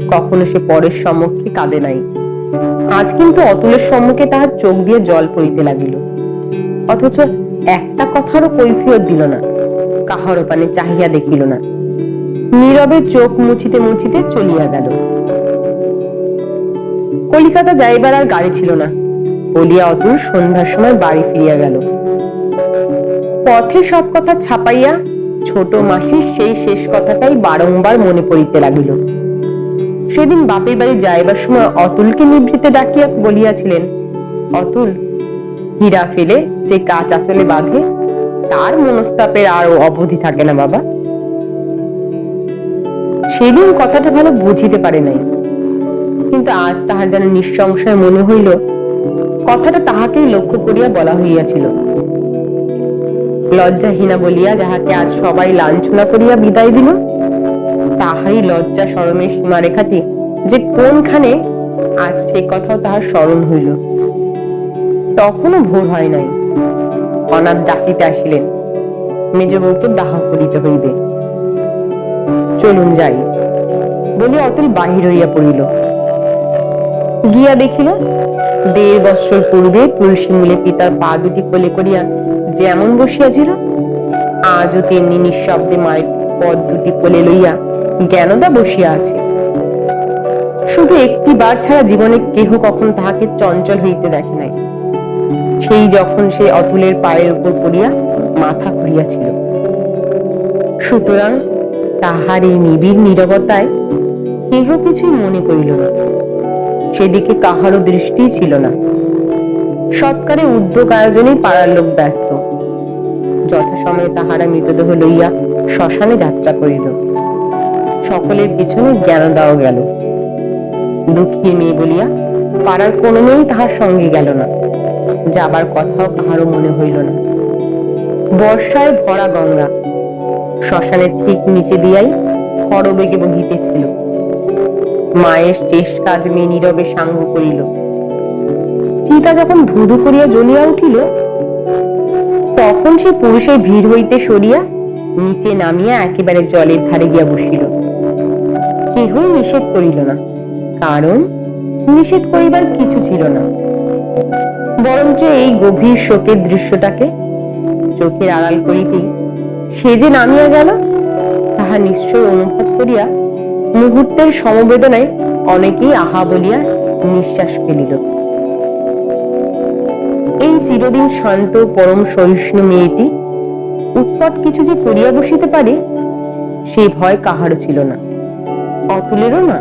কখনো সে পরের সম্মুখে কাঁদে নাই। আজ কিন্তু অতুলের সম্মুখে তাহার চোখ দিয়ে জল পড়িতে লাগিল। অথচ একটা কথারও কৈফিয়ত দিল না। কাহারও পানে চাহিয়া দেখিল না। নীরবে চোখ মুছিতে মুছিতে চলিয়া গেল। কলিকাতা যাইবার আর গাড়ি ছিল না। বলিয়া অতুল সন্ধ্যার সময় বাড়ি ফিরিয়া গেল। পথে সব কথা ছাপাইয়া ছোট মাসির সেই শেষ কথাটাই বারংবার মনে পড়িতে লাগিল। সেদিন বাপের বাড়ি যাইবার সময় অতুলকে নিভৃতে ডাকিয়া বলিয়াছিলেন, অতুল হীরা ফেলে যে কাজ আচলে বাঁধে, তার মনস্তাপের আর অবধি থাকে না বাবা। সেদিন কথাটা ভালো বুঝিতে পারে নাই। কিন্তু আজ তাহার যেন নিঃসংশয় মনে হইল, কথাটা তাহাকেই লক্ষ্য করিয়া বলা হইয়াছিল। লজ্জাহীনা বলিয়া যাহাকে আজ সবাই লাঞ্ছনা করিয়া বিদায় দিল, তাহারই লজ্জা সরমের সীমারেখাটি যে কোনখানে, আজ সে কথাও তাহার স্মরণ হইল। তখনও ভোর হয় নাই। অনাথ ডাকিতে আসিলেন। মেজ বউকে দাহ করিতে হইবে। চলুন যাই। বলে অতুল বাহির হইয়া পড়িল। গিয়া দেখিল, দেড় বৎসর পূর্বে তুলসী মূলে পিতার পা দুটি কোলে করিয়া যেমন বসিয়াছিল, আজও তেমনি নিঃশব্দে মায়ের পদ দুটি কোলে লইয়া জ্ঞানদা বসিয়া আছে। শুধু একটি বার ছাড়া জীবনে কেহ কখন তাহাকে চঞ্চল হইতে দেখে নাই। সেই যখন সে অতুলের পায়ের উপর পড়িয়া মাথা ঘুরিয়াছিল সুতরাং তাহার এই নিবিড় নীরবতায় কেহ কিছুই মনে করিল না। সেদিকে কাহারও দৃষ্টি ছিল না। সৎকারে উদ্যোগ আয়োজনে পাড়ার লোক ব্যস্ত। যথাসময়ে তাহারা মৃতদেহ লইয়া শ্মশানে যাত্রা করিল। সকলের পিছনে জ্ঞান দেওয়া গেল। দুঃখী মেয়ে বলিয়া, পাড়ার কোনো মেয়েই তাহার সঙ্গে গেল না। যাবার কথাও কাহারও মনে হইল না। বর্ষায় ভরা গঙ্গা। শ্মশানের ঠিক নিচে দিয়াই খড়বেগে বহিতেছিল। মায়ের শেষ কাজ মেয়ে নীরবে সাঙ্গ করিল। চিতা যখন ধুধু করিয়া জ্বলিয়া উঠিল, তখন সে পুরুষের ভিড় হইতে সরিয়া নিচে নামিয়া একেবারে জলের ধারে গিয়া বসিল। কেহই নিষেধ করিল না, কারণ নিষেধ করিবার কিছু ছিল না। বরঞ্চ এই গভীর শোকের দৃশ্যটাকে চোখের আড়াল করিতেই সে যে নামিয়া গেল, তাহা নিশ্চয় অনুভব করিয়া মুহূর্তের সমবেদনায় অনেকেই আহা বলিয়া নিঃশ্বাস ফেলিল। এই চিরদিন শান্ত পরম সহিষ্ণু মেয়েটি উৎকট কিছু যে করিয়া বসিতে পারে সেই ভয় কাহারও ছিল না। অতুলেরও না।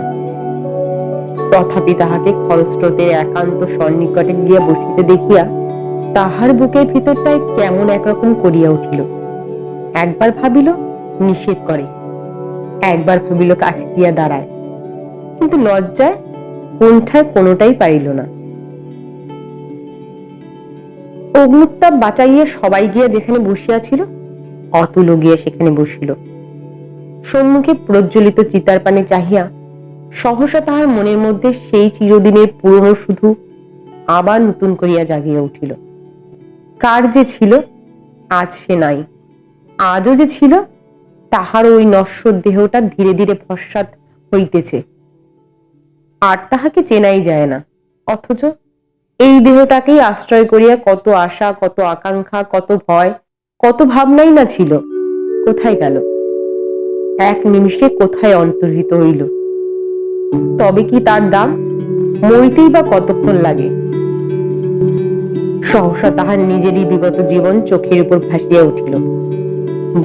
তথাপি তাহাকে খরস্রোতের একান্ত সন্নিকটে গিয়া বসিতে দেখিয়া তাহার বুকের ভিতরটায় কেমন একরকম করিয়া উঠিল। একবার ভাবিল, নিষেধ করে। একবার ভাবিল, কাছে গিয়া দাঁড়ায়। কিন্তু লজ্জায় কোনঠায় কোনোটাই পারিল না। অগ্নুত্তাপ বাঁচাইয়া সবাই গিয়া যেখানে বসিয়াছিল অতুল গিয়া সেখানে বসিল। সম্মুখে প্রজ্বলিত চিতার পানে চাহিয়া সহসা তাহার মনের মধ্যে সেই চিরদিনের পুরনো শুধু আবার নতুন করিয়া জাগিয়া উঠিল। কার যে ছিল, আজ সে নাই। আজও যে ছিল তাহার ওই নশ্বর দেহটা ধীরে ধীরে ভস্মাত হইতেছে। আর তাহাকে চেনাই যায় না, অথচ এই দেহটাকেই আশ্রয় করিয়া কত আশা, কত আকাঙ্ক্ষা, কত ভয়, কত ভাবনাই না ছিল, কোথায় গেল? এক নিমিষে কোথায় অন্তর্হিত হইল? তবে কি তার দাম? মরিতেই বা কতক্ষণ লাগে? সহসা তাহার নিজেরই বিগত জীবন চোখের উপর ভাসিয়া উঠিল।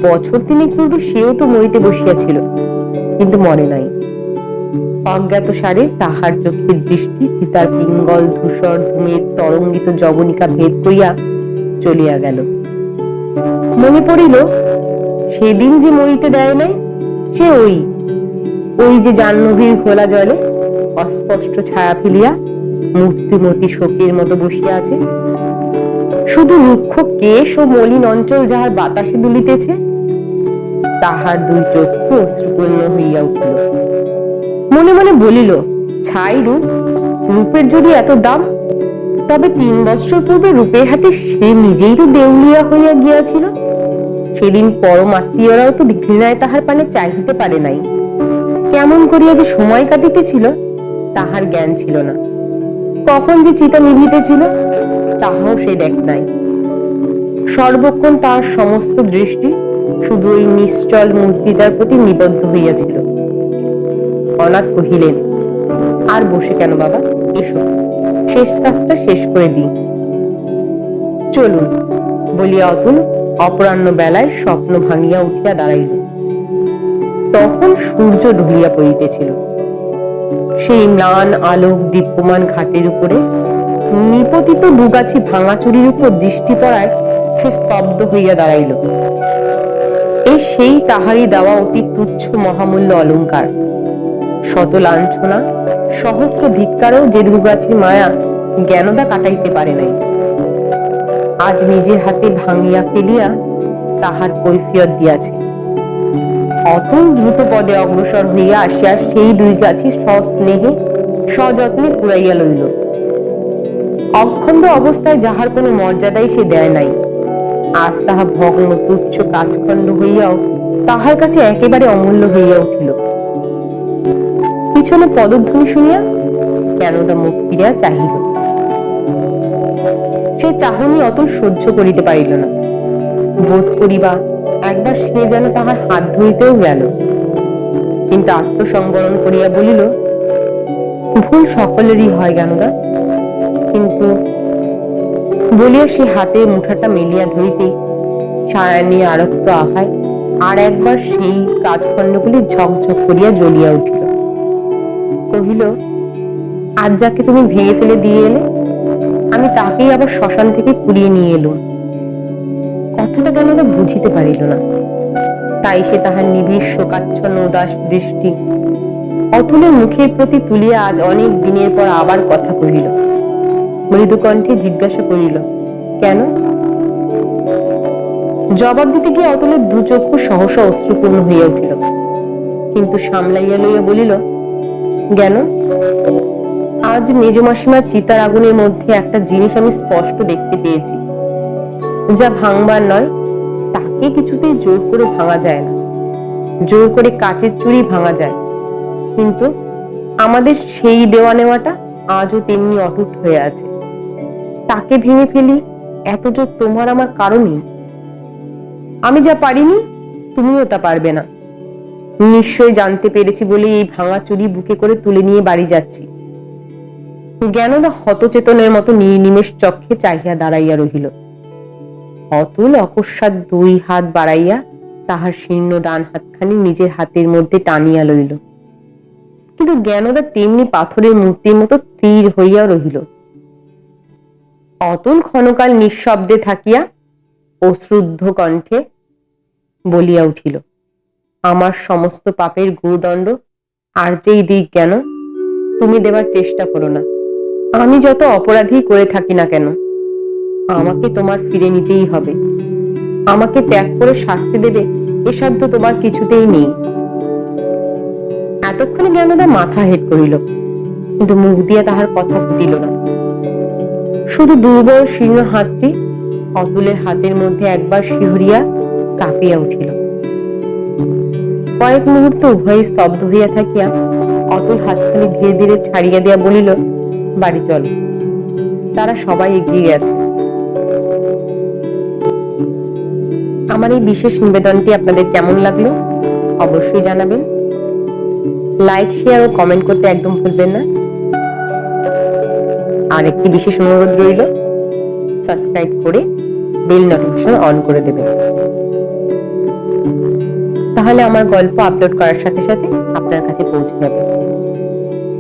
বছর তিনেক পূর্বে সেও তো মরিতে বসিয়াছিল কিন্তু মনে নাই। অজ্ঞাত সারে তাহার চোখের দৃষ্টি চিতার পিঙ্গল, ধূসর ধূমের তরঙ্গিত জবনিকা ভেদ করিয়া চলিয়া গেল। মনে পড়িল, সেদিন যে মরিতে দেয় নাই, সে ওই ওই যে জাহ্নবীর ঘোলা জলে অস্পষ্ট ছায়া ফেলিয়া মূর্তিমতি শোকের মতো বসিয়া আছে। শুধু রুক্ষ কেশ ও মলিন অঞ্চল যাহার বাতাসে দুলিতেছে, তাহার দুই চক্ষু অশ্রুপূর্ণ হইয়া উঠিল। মনে মনে বলিল, ছাই রূপ, রূপের যদি এত দাম, তবে তিন বছর পূর্বে রূপের হাটে সে নিজেই তো দেউলিয়া হইয়া গিয়াছিল। সেদিন পরম আত্মীয়রাও তো ঘৃণায় তাহার পানে চাহিতে পারে নাই। কেমন করিয়া যে সময় কাটিতেছিল, তাহার জ্ঞান ছিল না। কখন যে চিতা নিভিতেছিল তাহাও সে দেখ নাই। সর্বক্ষণ তার সমস্ত দৃষ্টি শুধু ওই নিশ্চল মূর্তিটার প্রতি নিবদ্ধ হইয়াছিল। অনাথ কহিলেন, আর বসে কেন বাবা? এসো, শেষ কাজটা শেষ করে দিই। চলুন, বলিয়া অতুল অপরাহ্ন বেলায় স্বপ্ন ভাঙিয়া উঠিয়া দাঁড়াইল। তখন সূর্য ঢুলিয়া পড়িতেছিল। সেই ম্লান আলোক দীপ্যমান ঘাটের উপরে নিপতিত দুগাছি ভাঙাচুরির উপর দৃষ্টি পড়ায় সে স্তব্ধ হইয়া দাঁড়াইল। এই সেই তাহারই দেওয়া অতি তুচ্ছ মহামূল্য অলংকার। শত লাঞ্ছনা সহস্র ধিক্কারও যে দুগাছির মায়া জ্ঞানদা কাটাইতে পারে নাই। আজ নিজের হাতে ভাঙিয়া ফেলিয়া তাহার কৈফিয়ত দিয়াছে। অতুল দ্রুত পদে অগ্রসর হইয়া আসিয়া সেই দুই গাছি সস্নেহে সযত্নে কুড়াইয়া লইল। অখণ্ড অবস্থায় যাহার কোনো মর্যাদাই সে দেয় নাই। আজ তাহা ভগ্ন, তুচ্ছ, কাজখণ্ড হইয়াও তাহার কাছে একেবারে অমূল্য হইয়া উঠিল। পিছনে পদধ্বনি শুনিয়া কেনদা মুখ ফিরিয়া চাহিল। সে চাহনি অত সহ্য করিতে পারিল না। বোধ করিবা একবার সে যেন তাহার হাত ধরিতেও গেল। কিন্তু আত্মসংবরণ করিয়া বলিল, ভুল সকলেরই হয় জ্ঞানদা কিন্তু বলিয়া সে হাতে মুঠাটা মেলিয়া ধরিতেই সায়ানি আরক্ত আহায়, আর একবার সেই কাজখণ্ডগুলি ঝকঝক করিয়া জ্বলিয়া উঠিল। কহিল, আজ যাকে তুমি ভেঙে ফেলে দিয়ে এলে, আমি তাকেই আবার শ্মশান থেকে কুড়িয়ে নিয়ে এলুম। কথাটা কেন বুঝিতে পারিল না। তাই সে তাহার নিবিড় শোকাচ্ছন্ন, উদাস দৃষ্টি অতুলের মুখের প্রতি তুলিয়া আজ অনেক দিনের পর আবার কথা কহিল। মৃদু কণ্ঠে জিজ্ঞাসা করিল, কেন? জবাব দিতে গিয়ে অতুলের দু চক্ষু সহসা অশ্রুপূর্ণ হইয়া উঠিল। কিন্তু সামলাইয়া লইয়া বলিল জ্ঞান আজ মেজ মাসিমার চিতার আগুনের মধ্যে একটা জিনিস আমি স্পষ্ট দেখতে পেয়েছি। যা ভাঙবার নয়, তাকে কিছুতেই জোর করে ভাঙা যায় না। জোর করে কাচের চুড়ি ভাঙা যায়। কিন্তু আমাদের সেই দেওয়া নেওয়াটা আজও তেমনি অটুট হয়ে আছে। তাকে ভেঙে ফেলি এত জোর তোমার আমার কারণই? আমি যা পারিনি, তুমিও তা পারবে না। নিশ্চয় জানতে পেরেছি বলে এই ভাঙা চুরি বুকে করে তুলে নিয়ে বাড়ি যাচ্ছি। জ্ঞানদা হতচেতনের মতো নির্নিমেষ চক্ষে চাহিয়া দাঁড়াইয়া রহিল। অতুল অকস্মাৎ দুই হাত বাড়াইয়া তাহার শীর্ণ ডান হাতখানি নিজের হাতের মধ্যে টানিয়া লইল। কিন্তু জ্ঞানদা তেমনি পাথরের মূর্তির মতো স্থির হইয়া রহিল। অতুল ক্ষণকাল নিঃশব্দে থাকিয়া অশ্রুদ্ধ কণ্ঠে বলিয়া উঠিল, আমার সমস্ত পাপের গুরুদণ্ড আর যেই দিক জ্ঞান তুমি দেবার চেষ্টা করো না। আমি যত অপরাধী করে থাকি না কেন আমাকে তোমার ফিরে নিতেই হবে। আমাকে ত্যাগ করে শাস্তি দেবে এ সাধ্য তোমার কিছুতেই নেই। এতক্ষণে জ্ঞানদা মাথা হেট করিল, কিন্তু মুখ দিয়া তাহার কথা ফুটিল না। শুধু দুর্বল শীর্ণ হাতটি অতুলের হাতের মধ্যে একবার শিহরিয়া কাঁপিয়া উঠিল। কয়েক মুহূর্ত উভয়ে স্তব্ধ হইয়া থাকিয়া অতুল হাতখানি ধীরে ধীরে ছাড়িয়া দিয়া বলিল, বাড়ি চল। তারা সবাই এগিয়ে গেছে। আমার এই বিশেষ নিবেদনটি আপনাদের কেমন লাগল অবশ্যই জানাবেন। লাইক শেয়ার ও কমেন্ট করতে একদম ভুলবেন না। আর একটি বিশেষ অনুরোধ রইল সাবস্ক্রাইব করে বেল নোটিফিকেশন অন করে দেবেন। তাহলে আমার গল্প আপলোড করার সাথে সাথে আপনার কাছে পৌঁছে যাবে।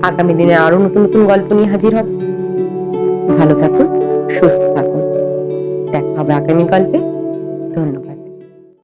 আগামী দিনে আরও নতুন নতুন গল্প নিয়ে হাজির হব। ভালো থাকুন, সুস্থ থাকুন। দেখা হবে আগামী গল্পে। ধন্যবাদ।